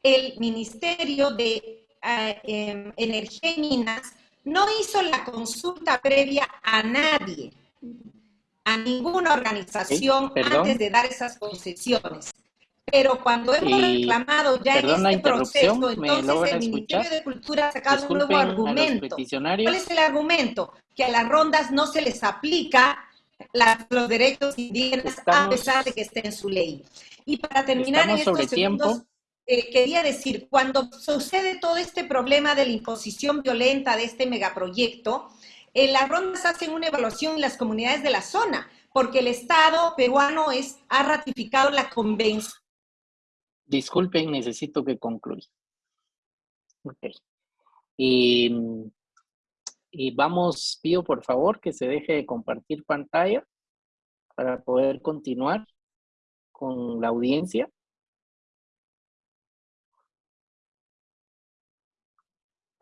[SPEAKER 5] el Ministerio de eh, em, Energía y Minas no hizo la consulta previa a nadie, a ninguna organización antes de dar esas concesiones. Pero cuando hemos reclamado ya en este proceso, entonces el Ministerio de Cultura ha sacado un nuevo argumento. ¿Cuál es el argumento? Que a las rondas no se les aplica los derechos indígenas a pesar de que esté en su ley. Y para terminar en estos segundos, eh, quería decir, cuando sucede todo este problema de la imposición violenta de este megaproyecto, en las rondas hacen una evaluación en las comunidades de la zona, porque el Estado peruano es, ha ratificado la convención
[SPEAKER 1] Disculpen, necesito que concluya. Ok. Y, y vamos, pido por favor que se deje de compartir pantalla para poder continuar con la audiencia.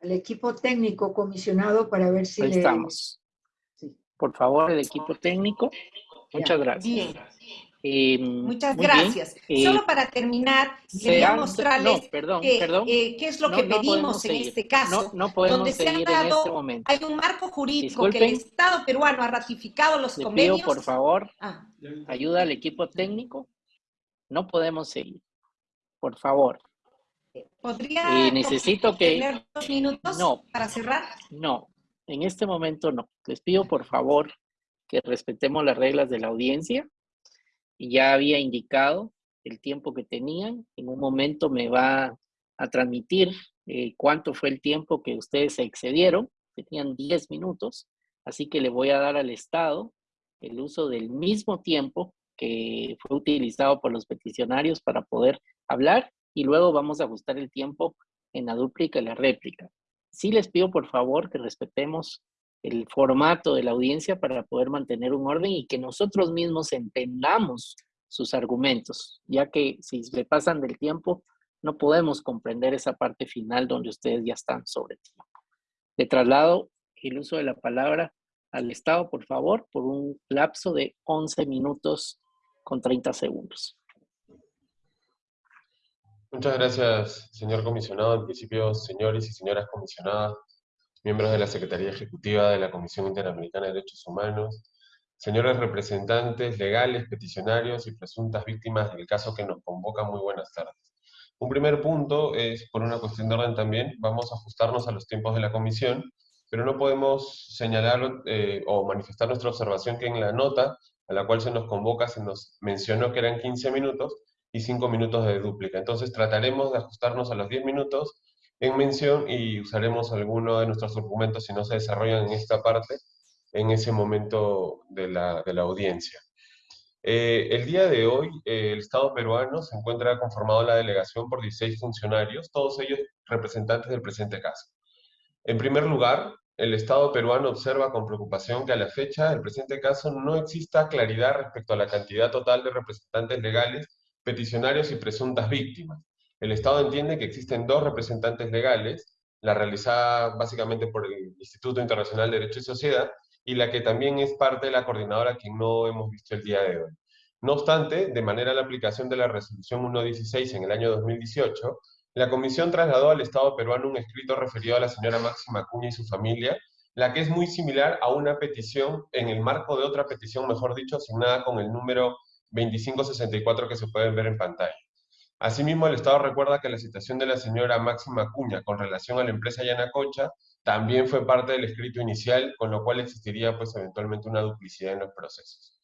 [SPEAKER 8] El equipo técnico comisionado para ver si
[SPEAKER 1] Ahí estamos. Por favor, el equipo técnico. Muchas gracias.
[SPEAKER 5] Bien. Eh, Muchas gracias. Eh, Solo para terminar, quería mostrarles eh, qué es lo que pedimos en este caso.
[SPEAKER 1] No, podemos seguir en este momento.
[SPEAKER 5] Hay un marco jurídico que el Estado peruano ha ratificado los convenios.
[SPEAKER 1] por favor, ah. ayuda al equipo técnico. No podemos seguir. Por favor.
[SPEAKER 5] ¿Podría
[SPEAKER 1] necesito que...
[SPEAKER 5] tener dos minutos no, para cerrar?
[SPEAKER 1] No, en este momento no. Les pido por favor que respetemos las reglas de la audiencia. Ya había indicado el tiempo que tenían. En un momento me va a transmitir eh, cuánto fue el tiempo que ustedes se excedieron. Tenían 10 minutos. Así que le voy a dar al Estado el uso del mismo tiempo que fue utilizado por los peticionarios para poder hablar y luego vamos a ajustar el tiempo en la dúplica y la réplica. Sí les pido por favor que respetemos el formato de la audiencia para poder mantener un orden y que nosotros mismos entendamos sus argumentos, ya que si se pasan del tiempo, no podemos comprender esa parte final donde ustedes ya están sobre tiempo. De traslado el uso de la palabra al Estado, por favor, por un lapso de 11 minutos con 30 segundos.
[SPEAKER 11] Muchas gracias, señor comisionado. En principio, señores y señoras comisionadas, miembros de la Secretaría Ejecutiva de la Comisión Interamericana de Derechos Humanos, señores representantes legales, peticionarios y presuntas víctimas del caso que nos convoca, muy buenas tardes. Un primer punto es, por una cuestión de orden también, vamos a ajustarnos a los tiempos de la comisión, pero no podemos señalar eh, o manifestar nuestra observación que en la nota a la cual se nos convoca se nos mencionó que eran 15 minutos, y 5 minutos de dúplica. Entonces trataremos de ajustarnos a los 10 minutos en mención y usaremos alguno de nuestros documentos si no se desarrollan en esta parte, en ese momento de la, audiencia. Eh, el día de hoy, eh, el Estado peruano se encuentra conformado la delegación por 16 funcionarios, todos ellos representantes del presente caso. En primer lugar, el Estado peruano observa con preocupación que a la fecha del presente caso no exista claridad respecto a la cantidad total de representantes legales peticionarios y presuntas víctimas. El Estado entiende que existen dos representantes legales, la realizada básicamente por el Instituto Internacional de Derecho y Sociedad, y la que también es parte de la coordinadora que no hemos visto el día de hoy. No obstante, de manera a la aplicación de la resolución 116 en el año 2018, la Comisión trasladó al Estado peruano un escrito referido a la señora Máxima Acuña y su familia, la que es muy similar a una petición en el marco de otra petición, mejor dicho, asignada con el número 2564 que se pueden ver en pantalla. Asimismo, el Estado recuerda que la citación de la señora Máxima Acuña con relación a la empresa Yanacocha también fue parte del escrito inicial, con lo cual existiría pues eventualmente una duplicidad en los procesos.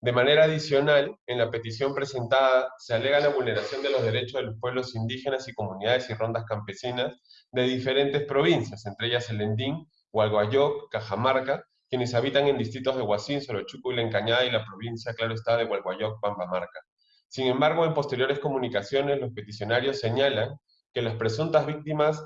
[SPEAKER 11] De manera adicional, en la petición presentada se alega la vulneración de los derechos de los pueblos indígenas y comunidades y rondas campesinas de diferentes provincias, entre ellas el Endín, Hualguayoc, Cajamarca, quienes habitan en distritos de Huasín, Sorochuco y La Encañada y la provincia, claro está, de Hualguayoc, Pambamarca. Sin embargo, en posteriores comunicaciones, los peticionarios señalan que las presuntas víctimas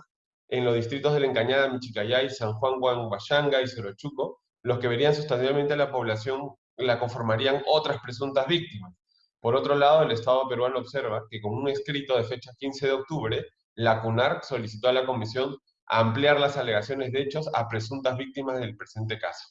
[SPEAKER 11] en los distritos de La Encañada, Michicayay, San Juan, Huanguayanga y Sorochuco, los que verían sustancialmente a la población la conformarían otras presuntas víctimas. Por otro lado, el Estado peruano observa que con un escrito de fecha 15 de octubre, la CUNARC solicitó a la Comisión ampliar las alegaciones de hechos a presuntas víctimas del presente caso.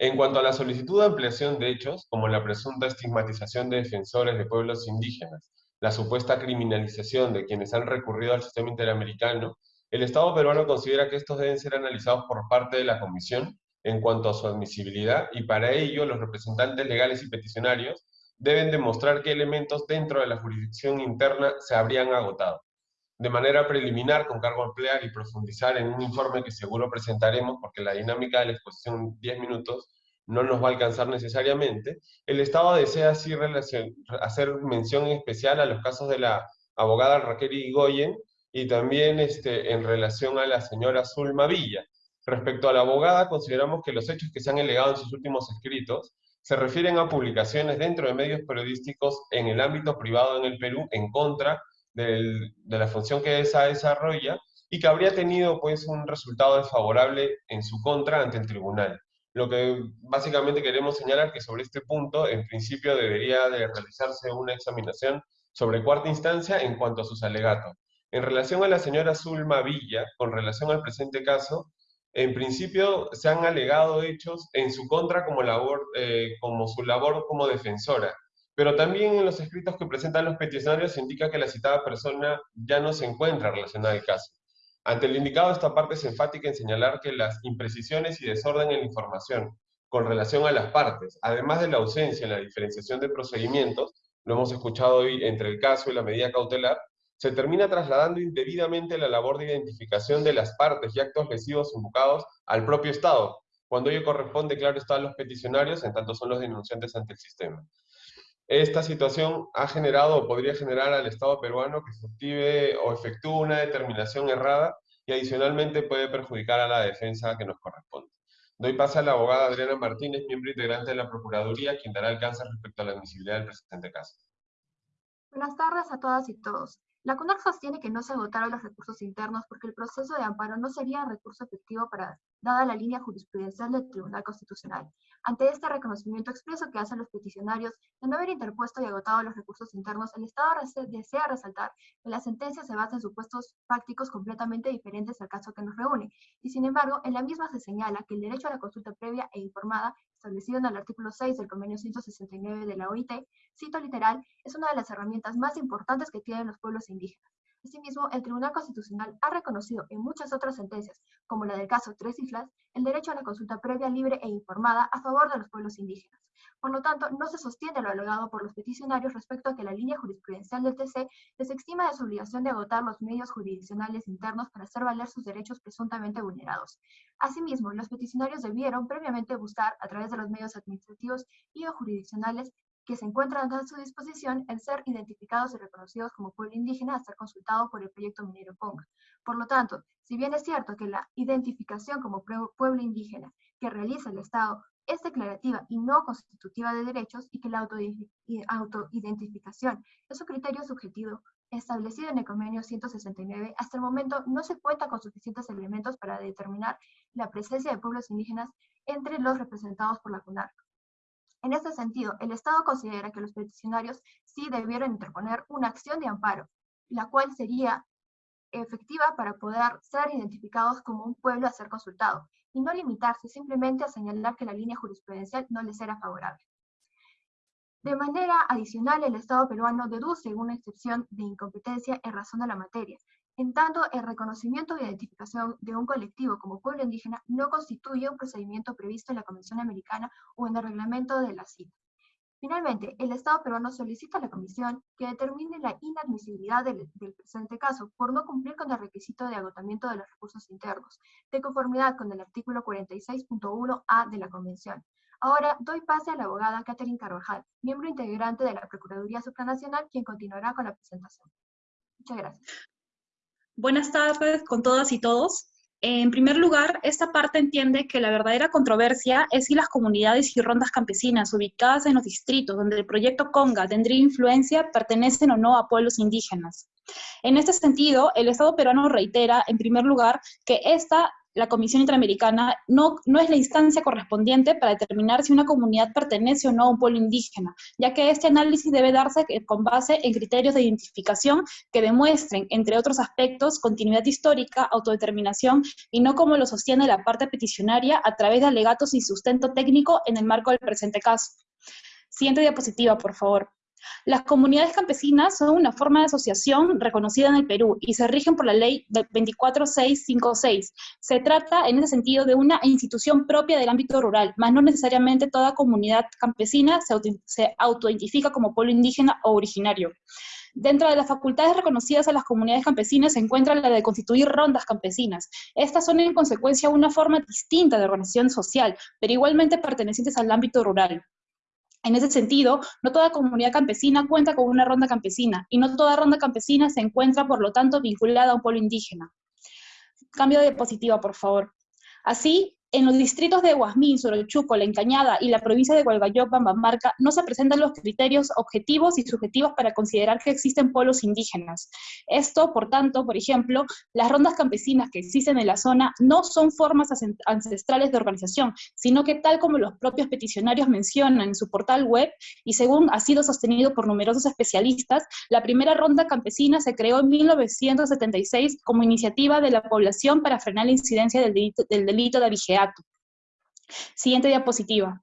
[SPEAKER 11] En cuanto a la solicitud de ampliación de hechos, como la presunta estigmatización de defensores de pueblos indígenas, la supuesta criminalización de quienes han recurrido al sistema interamericano, el Estado peruano considera que estos deben ser analizados por parte de la Comisión en cuanto a su admisibilidad y para ello los representantes legales y peticionarios deben demostrar qué elementos dentro de la jurisdicción interna se habrían agotado. De manera preliminar, con cargo a ampliar y profundizar en un informe que seguro presentaremos, porque la dinámica de la exposición 10 minutos no nos va a alcanzar necesariamente, el Estado desea así hacer mención especial a los casos de la abogada Raquel Igoyen y también este, en relación a la señora Zulma Villa. Respecto a la abogada, consideramos que los hechos que se han alegado en sus últimos escritos se refieren a publicaciones dentro de medios periodísticos en el ámbito privado en el Perú en contra de la función que esa desarrolla y que habría tenido pues un resultado desfavorable en su contra ante el tribunal. Lo que básicamente queremos señalar que sobre este punto, en principio debería de realizarse una examinación sobre cuarta instancia en cuanto a sus alegatos. En relación a la señora Zulma Villa, con relación al presente caso, en principio se han alegado hechos en su contra como, labor, eh, como su labor como defensora, pero también en los escritos que presentan los peticionarios se indica que la citada persona ya no se encuentra relacionada al caso. Ante el indicado, esta parte es enfática en señalar que las imprecisiones y desorden en la información con relación a las partes, además de la ausencia en la diferenciación de procedimientos, lo hemos escuchado hoy entre el caso y la medida cautelar, se termina trasladando indebidamente la labor de identificación de las partes y actos lesivos invocados al propio Estado, cuando ello corresponde, claro está, a los peticionarios, en tanto son los denunciantes ante el sistema. Esta situación ha generado o podría generar al Estado peruano que efective o efectúe una determinación errada y adicionalmente puede perjudicar a la defensa que nos corresponde. Doy paso a la abogada Adriana Martínez, miembro integrante de la Procuraduría, quien dará alcance respecto a la admisibilidad del presente caso.
[SPEAKER 12] Buenas tardes a todas y todos. La CUNAC sostiene que no se agotaron los recursos internos porque el proceso de amparo no sería recurso efectivo para, dada la línea jurisprudencial del Tribunal Constitucional. Ante este reconocimiento expreso que hacen los peticionarios de no haber interpuesto y agotado los recursos internos, el Estado desea resaltar que la sentencia se basa en supuestos prácticos completamente diferentes al caso que nos reúne, y sin embargo, en la misma se señala que el derecho a la consulta previa e informada, establecido en el artículo 6 del convenio 169 de la OIT, cito literal, es una de las herramientas más importantes que tienen los pueblos indígenas. Asimismo, el Tribunal Constitucional ha reconocido en muchas otras sentencias, como la del caso Tres Islas, el derecho a la consulta previa, libre e informada a favor de los pueblos indígenas. Por lo tanto, no se sostiene lo alegado por los peticionarios respecto a que la línea jurisprudencial del TC les extima de su obligación de agotar los medios jurisdiccionales internos para hacer valer sus derechos presuntamente vulnerados. Asimismo, los peticionarios debieron previamente buscar, a través de los medios administrativos y o jurisdiccionales, que se encuentran a su disposición el ser identificados y reconocidos como pueblo indígena a ser consultado por el proyecto minero Ponga. Por lo tanto, si bien es cierto que la identificación como pueblo indígena que realiza el Estado es declarativa y no constitutiva de derechos y que la autoidentificación es un criterio subjetivo establecido en el convenio 169, hasta el momento no se cuenta con suficientes elementos para determinar la presencia de pueblos indígenas entre los representados por la CUNARC. En este sentido, el Estado considera que los peticionarios sí debieron interponer una acción de amparo, la cual sería efectiva para poder ser identificados como un pueblo a ser consultado, y no limitarse simplemente a señalar que la línea jurisprudencial no les era favorable. De manera adicional, el Estado peruano deduce una excepción de incompetencia en razón de la materia, en tanto, el reconocimiento e identificación de un colectivo como pueblo indígena no constituye un procedimiento previsto en la Convención Americana o en el reglamento de la CIT. Finalmente, el Estado peruano solicita a la Comisión que determine la inadmisibilidad del, del, presente caso por no cumplir con el requisito de agotamiento de los recursos internos, de conformidad con el artículo 46.1a de la Convención. Ahora doy pase a la abogada Catherine Carvajal, miembro integrante de la Procuraduría Supranacional, quien continuará con la presentación. Muchas gracias.
[SPEAKER 13] Buenas tardes con todas y todos. En primer lugar, esta parte entiende que la verdadera controversia es si las comunidades y rondas campesinas ubicadas en los distritos donde el proyecto Conga tendría influencia pertenecen o no a pueblos indígenas. En este sentido, el Estado peruano reitera, en primer lugar, que esta la Comisión Interamericana no, no es la instancia correspondiente para determinar si una comunidad pertenece o no a un pueblo indígena, ya que este análisis debe darse con base en criterios de identificación que demuestren, entre otros aspectos, continuidad histórica, autodeterminación, y no como lo sostiene la parte peticionaria a través de alegatos y sustento técnico en el marco del presente caso. Siguiente diapositiva, por favor. Las comunidades campesinas son una forma de asociación reconocida en el Perú y se rigen por la ley 24656. Se trata, en ese sentido, de una institución propia del ámbito rural, más no necesariamente toda comunidad campesina se, auto autoidentifica como pueblo indígena o originario. Dentro de las facultades reconocidas a las comunidades campesinas se encuentra la de constituir rondas campesinas. Estas son en consecuencia una forma distinta de organización social, pero igualmente pertenecientes al ámbito rural. En ese sentido, no toda comunidad campesina cuenta con una ronda campesina y no toda ronda campesina se encuentra, por lo tanto, vinculada a un pueblo indígena. Cambio de diapositiva, por favor. Así, en los distritos de Guasmín, Sorochuco, La Encañada y la provincia de Gualgayoc, Bambamarca, no se presentan los criterios objetivos y subjetivos para considerar que existen pueblos indígenas. Esto, por tanto, por ejemplo, las rondas campesinas que existen en la zona no son formas ancestrales de organización, sino que tal como los propios peticionarios mencionan en su portal web, y según ha sido sostenido por numerosos especialistas, la primera ronda campesina se creó en 1976 como iniciativa de la población para frenar la incidencia del delito, del delito de Siguiente diapositiva.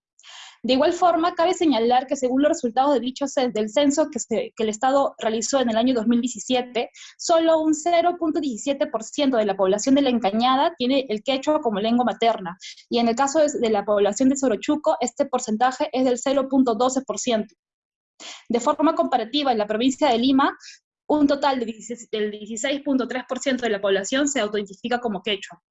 [SPEAKER 13] De igual forma, cabe señalar que según los resultados de dicho del censo que, el Estado realizó en el año 2017, solo un 0.17% de la población de la Encañada tiene el quechua como lengua materna, y en el caso de, de la población de Sorochuco, este porcentaje es del 0.12%. De forma comparativa, en la provincia de Lima, un total del 16.3% de la población se autoidentifica como quechua.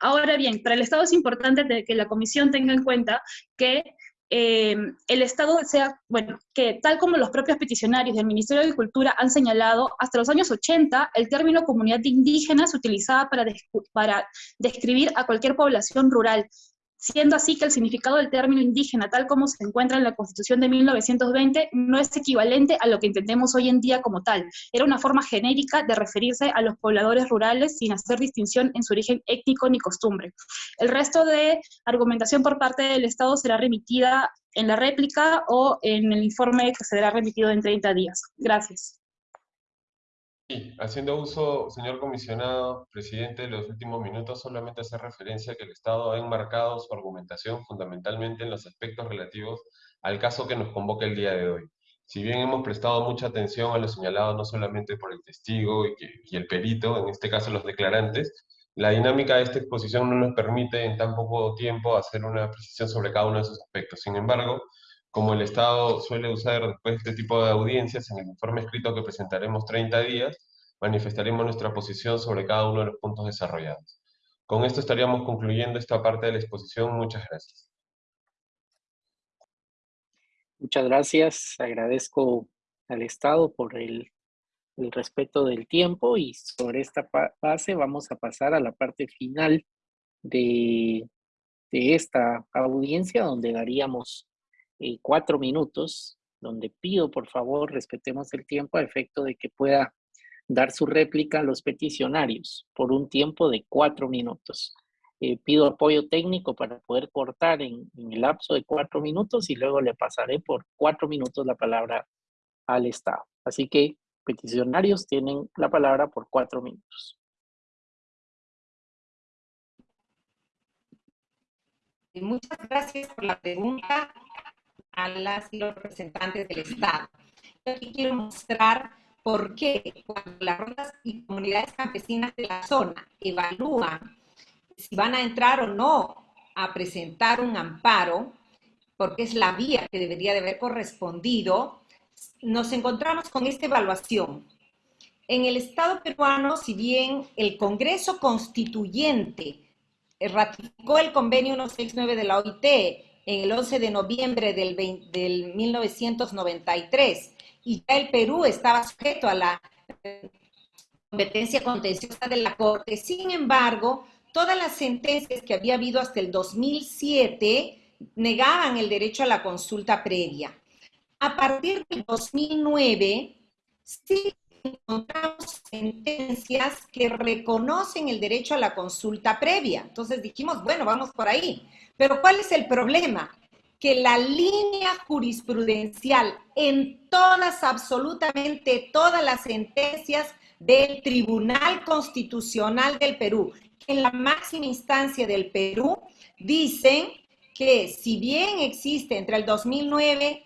[SPEAKER 13] Ahora bien, para el Estado es importante que la Comisión tenga en cuenta que eh, el Estado sea, bueno, que tal como los propios peticionarios del Ministerio de Agricultura han señalado, hasta los años 80 el término comunidad indígena se utilizaba para, para describir a cualquier población rural, siendo así que el significado del término indígena, tal como se encuentra en la Constitución de 1920, no es equivalente a lo que entendemos hoy en día como tal. Era una forma genérica de referirse a los pobladores rurales sin hacer distinción en su origen étnico ni costumbre. El resto de argumentación por parte del Estado será remitida en la réplica o en el informe que será remitido en 30 días. Gracias.
[SPEAKER 11] Haciendo uso, señor comisionado, presidente, de los últimos minutos, solamente hacer referencia a que el Estado ha enmarcado su argumentación fundamentalmente en los aspectos relativos al caso que nos convoca el día de hoy. Si bien hemos prestado mucha atención a lo señalado no solamente por el testigo y, y el perito, en este caso los declarantes, la dinámica de esta exposición no nos permite en tan poco tiempo hacer una precisión sobre cada uno de esos aspectos. Sin embargo, como el Estado suele usar después este tipo de audiencias, en el informe escrito que presentaremos 30 días, manifestaremos nuestra posición sobre cada uno de los puntos desarrollados. Con esto estaríamos concluyendo esta parte de la exposición. Muchas gracias.
[SPEAKER 1] Muchas gracias. Agradezco al Estado por el, el respeto del tiempo y sobre esta base vamos a pasar a la parte final de, de esta audiencia donde daríamos eh, cuatro minutos, donde pido por favor respetemos el tiempo a efecto de que pueda dar su réplica a los peticionarios por un tiempo de cuatro minutos. Eh, pido apoyo técnico para poder cortar en, en, el lapso de cuatro minutos y luego le pasaré por cuatro minutos la palabra al Estado. Así que peticionarios tienen la palabra por cuatro minutos.
[SPEAKER 5] Muchas gracias por la pregunta a las y los representantes del Estado. Yo aquí quiero mostrar por qué cuando las rondas y comunidades campesinas de la zona evalúan si van a entrar o no a presentar un amparo, porque es la vía que debería de haber correspondido, nos encontramos con esta evaluación. En el Estado peruano, si bien el Congreso Constituyente ratificó el convenio 169 de la OIT en el 11 de noviembre del, del 1993 y ya el Perú estaba sujeto a la competencia contenciosa de la Corte. Sin embargo, todas las sentencias que había habido hasta el 2007 negaban el derecho a la consulta previa. A partir del 2009, sí encontramos sentencias que reconocen el derecho a la consulta previa. Entonces dijimos, bueno, vamos por ahí. Pero ¿cuál es el problema? Que la línea jurisprudencial en todas, absolutamente todas las sentencias del Tribunal Constitucional del Perú, en la máxima instancia del Perú, dicen que si bien existe entre el 2009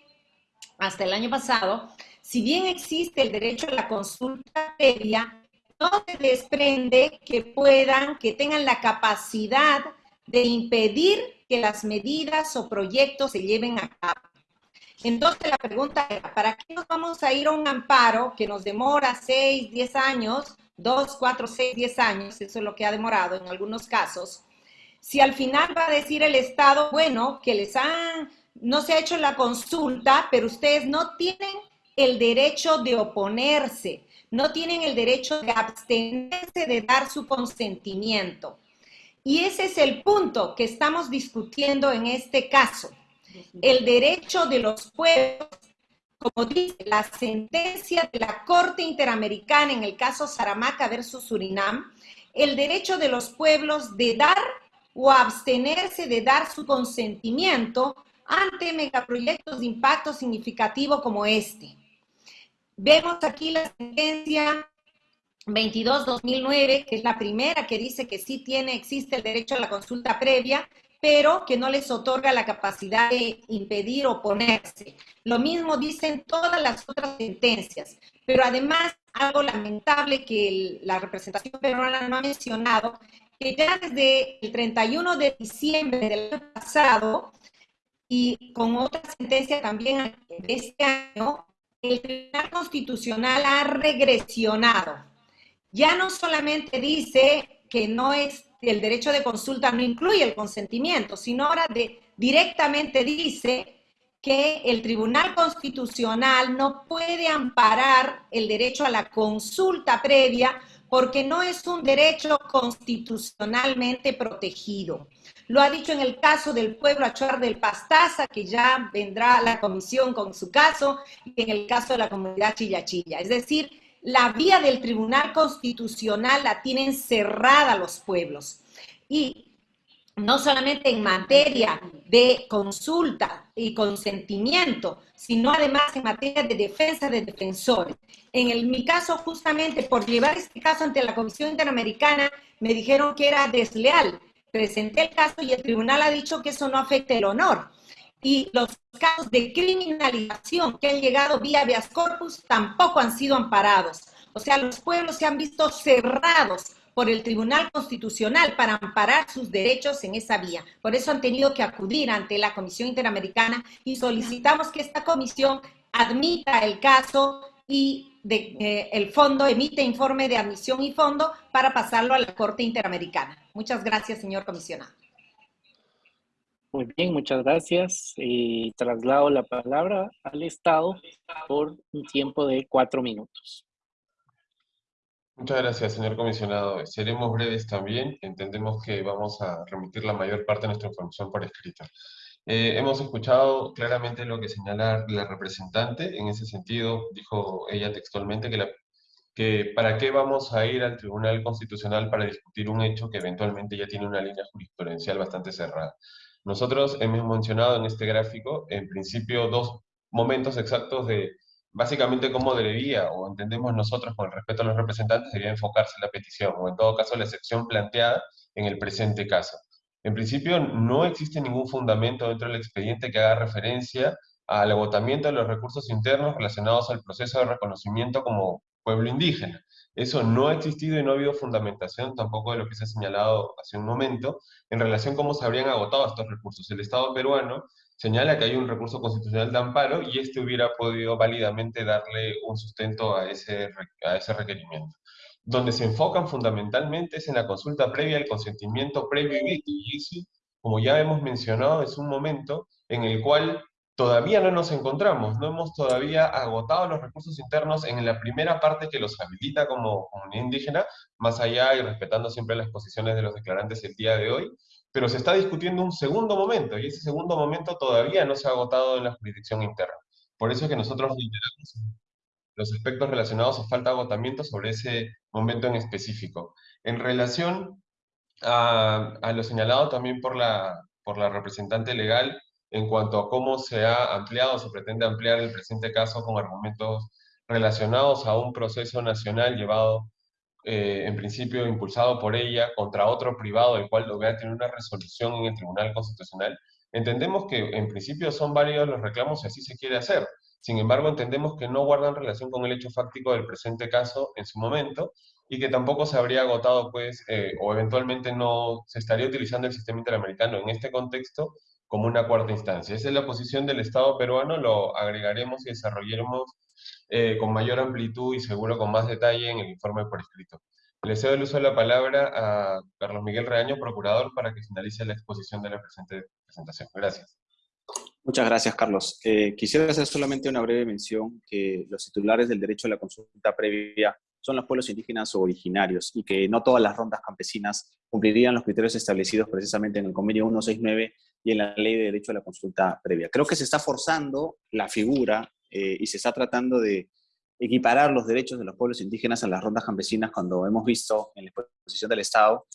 [SPEAKER 5] hasta el año pasado, si bien existe el derecho a la consulta previa, no se desprende que puedan, que tengan la capacidad de impedir que las medidas o proyectos se lleven a cabo. Entonces la pregunta era, ¿para qué nos vamos a ir a un amparo que nos demora 6, 10 años, 2, 4, 6, 10 años, eso es lo que ha demorado en algunos casos, si al final va a decir el Estado, bueno, que les han, no se ha hecho la consulta, pero ustedes no tienen el derecho de oponerse, no tienen el derecho de abstenerse de dar su consentimiento. Y ese es el punto que estamos discutiendo en este caso. El derecho de los pueblos, como dice la sentencia de la Corte Interamericana en el caso Saramaca versus Surinam, el derecho de los pueblos de dar o abstenerse de dar su consentimiento ante megaproyectos de impacto significativo como este. Vemos aquí la sentencia 22-2009, que es la primera que dice que sí tiene, existe el derecho a la consulta previa, pero que no les otorga la capacidad de impedir oponerse. Lo mismo dicen todas las otras sentencias, pero además algo lamentable que la representación peruana no ha mencionado, que ya desde el 31 de diciembre del año pasado y con otra sentencia también de este año, el Tribunal Constitucional ha regresionado. Ya no solamente dice que no es el derecho de consulta no incluye el consentimiento, sino ahora de, directamente dice que el Tribunal Constitucional no puede amparar el derecho a la consulta previa porque no es un derecho constitucionalmente protegido. Lo ha dicho en el caso del pueblo Achuar del Pastaza, que ya vendrá la comisión con su caso, y en el caso de la comunidad Chillachilla. Es decir, la vía del Tribunal Constitucional la tienen cerrada los pueblos. Y no solamente en materia de consulta y consentimiento, sino además en materia de defensa de defensores. En mi caso, justamente por llevar este caso ante la Comisión Interamericana, me dijeron que era desleal. Presenté el caso y el tribunal ha dicho que eso no afecta el honor. Y los casos de criminalización que han llegado vía habeas corpus tampoco han sido amparados. O sea, los pueblos se han visto cerrados por el Tribunal Constitucional para amparar sus derechos en esa vía. Por eso han tenido que acudir ante la Comisión Interamericana y solicitamos que esta comisión admita el caso y eh, el fondo emite informe de admisión y fondo para pasarlo a la Corte Interamericana. Muchas gracias, señor comisionado.
[SPEAKER 1] Muy bien, muchas gracias. Y traslado la palabra al Estado por un tiempo de cuatro minutos.
[SPEAKER 11] Muchas gracias, señor comisionado. Seremos breves también. Entendemos que vamos a remitir la mayor parte de nuestra información por escrito. Eh, hemos escuchado claramente lo que señala la representante. En ese sentido, dijo ella textualmente que, que para qué vamos a ir al Tribunal Constitucional para discutir un hecho que eventualmente ya tiene una línea jurisprudencial bastante cerrada. Nosotros hemos mencionado en este gráfico, en principio, dos momentos exactos de básicamente cómo debería, o entendemos nosotros con el respeto a los representantes, debería enfocarse la petición, o en todo caso la excepción planteada en el presente caso. En principio, no existe ningún fundamento dentro del expediente que haga referencia al agotamiento de los recursos internos relacionados al proceso de reconocimiento como pueblo indígena. Eso no ha existido y no ha habido fundamentación tampoco de lo que se ha señalado hace un momento en relación a cómo se habrían agotado estos recursos. El Estado peruano señala que hay un recurso constitucional de amparo y este hubiera podido válidamente darle un sustento a ese, a ese requerimiento. Donde se enfocan fundamentalmente es en la consulta previa, el consentimiento previo y eso, como ya hemos mencionado, es un momento en el cual todavía no nos encontramos, no hemos todavía agotado los recursos internos en la primera parte que los habilita como comunidad indígena, más allá y respetando siempre las posiciones de los declarantes el día de hoy, pero se está discutiendo un segundo momento, y ese segundo momento todavía no se ha agotado en la jurisdicción interna. Por eso es que nosotros reiteramos los aspectos relacionados a falta de agotamiento sobre ese momento en específico. En relación a, a lo señalado también por la, por la representante legal, en cuanto a cómo se ha ampliado, se pretende ampliar el presente caso con argumentos relacionados a un proceso nacional llevado eh, en principio impulsado por ella contra otro privado, el cual logra tener una resolución en el Tribunal Constitucional, entendemos que en principio son válidos los reclamos si así se quiere hacer. Sin embargo, entendemos que no guardan relación con el hecho fáctico del presente caso en su momento y que tampoco se habría agotado, pues, eh, o eventualmente no se estaría utilizando el sistema interamericano en este contexto como una cuarta instancia. Esa es la posición del Estado peruano, lo agregaremos y desarrollaremos eh, con mayor amplitud y seguro con más detalle en el informe por escrito. Le cedo el uso de la palabra a Carlos Miguel Reaño, procurador, para que finalice la exposición de la presente presentación. Gracias.
[SPEAKER 6] Muchas gracias, Carlos. Eh, quisiera hacer solamente una breve mención que los titulares del derecho a la consulta previa son los pueblos indígenas o originarios y que no todas las rondas campesinas cumplirían los criterios establecidos precisamente en el convenio 169 y en la ley de derecho a la consulta previa. Creo que se está forzando la figura eh, y se está tratando de equiparar los derechos de los pueblos indígenas a las rondas campesinas cuando hemos visto en la exposición del Estado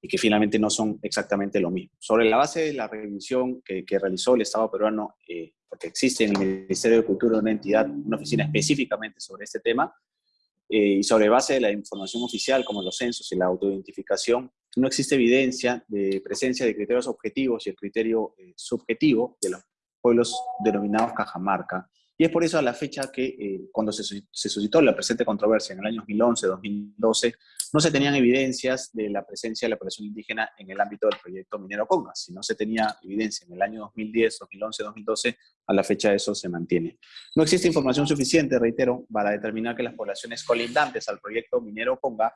[SPEAKER 6] y que finalmente no son exactamente lo mismo. Sobre la base de la revisión que, realizó el Estado peruano, eh, porque existe en el Ministerio de Cultura una entidad, una oficina específicamente sobre este tema, eh, y sobre base de la información oficial como los censos y la autoidentificación, no existe evidencia de presencia de criterios objetivos y el criterio subjetivo de los pueblos denominados Cajamarca Y es por eso a la fecha que eh, cuando se, se, suscitó la presente controversia en el año 2011, 2012, no se tenían evidencias de la presencia de la población indígena en el ámbito del proyecto Minero Conga. Si no se tenía evidencia en el año 2010, 2011, 2012, a la fecha eso se mantiene. No existe información suficiente, reitero, para determinar que las poblaciones colindantes al proyecto Minero Conga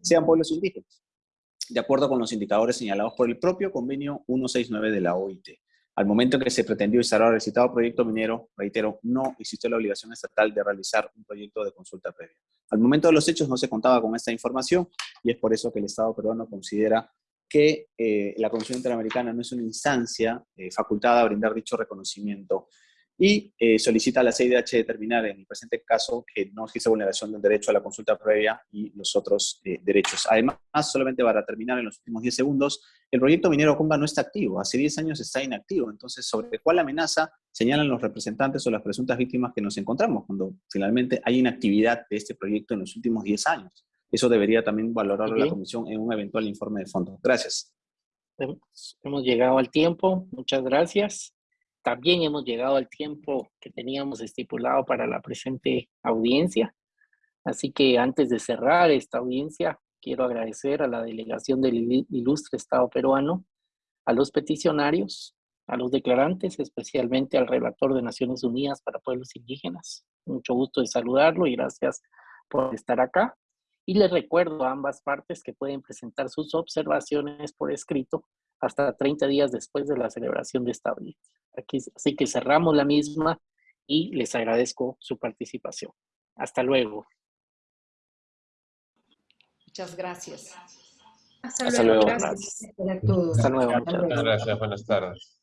[SPEAKER 6] sean pueblos indígenas, de acuerdo con los indicadores señalados por el propio convenio 169 de la OIT. Al momento en que se pretendió instalar el citado proyecto minero, reitero, no existió la obligación estatal de realizar un proyecto de consulta previa. Al momento de los hechos no se contaba con esta información y es por eso que el Estado peruano considera que eh, la Comisión Interamericana no es una instancia eh, facultada a brindar dicho reconocimiento y eh, solicita a la CIDH determinar en el presente caso que no existe vulneración del derecho a la consulta previa y los otros eh, derechos. Además, solamente para terminar en los últimos 10 segundos, el proyecto minero Conga no está activo, hace 10 años está inactivo, entonces ¿sobre cuál amenaza señalan los representantes o las presuntas víctimas que nos encontramos cuando finalmente hay inactividad de este proyecto en los últimos 10 años? Eso debería también valorarlo la Comisión en un eventual informe de fondo. Gracias.
[SPEAKER 1] Hemos llegado al tiempo. Muchas gracias. También hemos llegado al tiempo que teníamos estipulado para la presente audiencia. Así que antes de cerrar esta audiencia, quiero agradecer a la delegación del ilustre Estado peruano, a los peticionarios, a los declarantes, especialmente al relator de Naciones Unidas para Pueblos Indígenas. Mucho gusto de saludarlo y gracias por estar acá. Y les recuerdo a ambas partes que pueden presentar sus observaciones por escrito hasta 30 días después de la celebración de esta audiencia. Aquí, así que cerramos la misma y les agradezco su participación. Hasta luego.
[SPEAKER 5] Muchas gracias.
[SPEAKER 1] Hasta, luego.
[SPEAKER 5] Gracias.
[SPEAKER 1] Hasta luego.
[SPEAKER 11] Muchas gracias. Buenas tardes.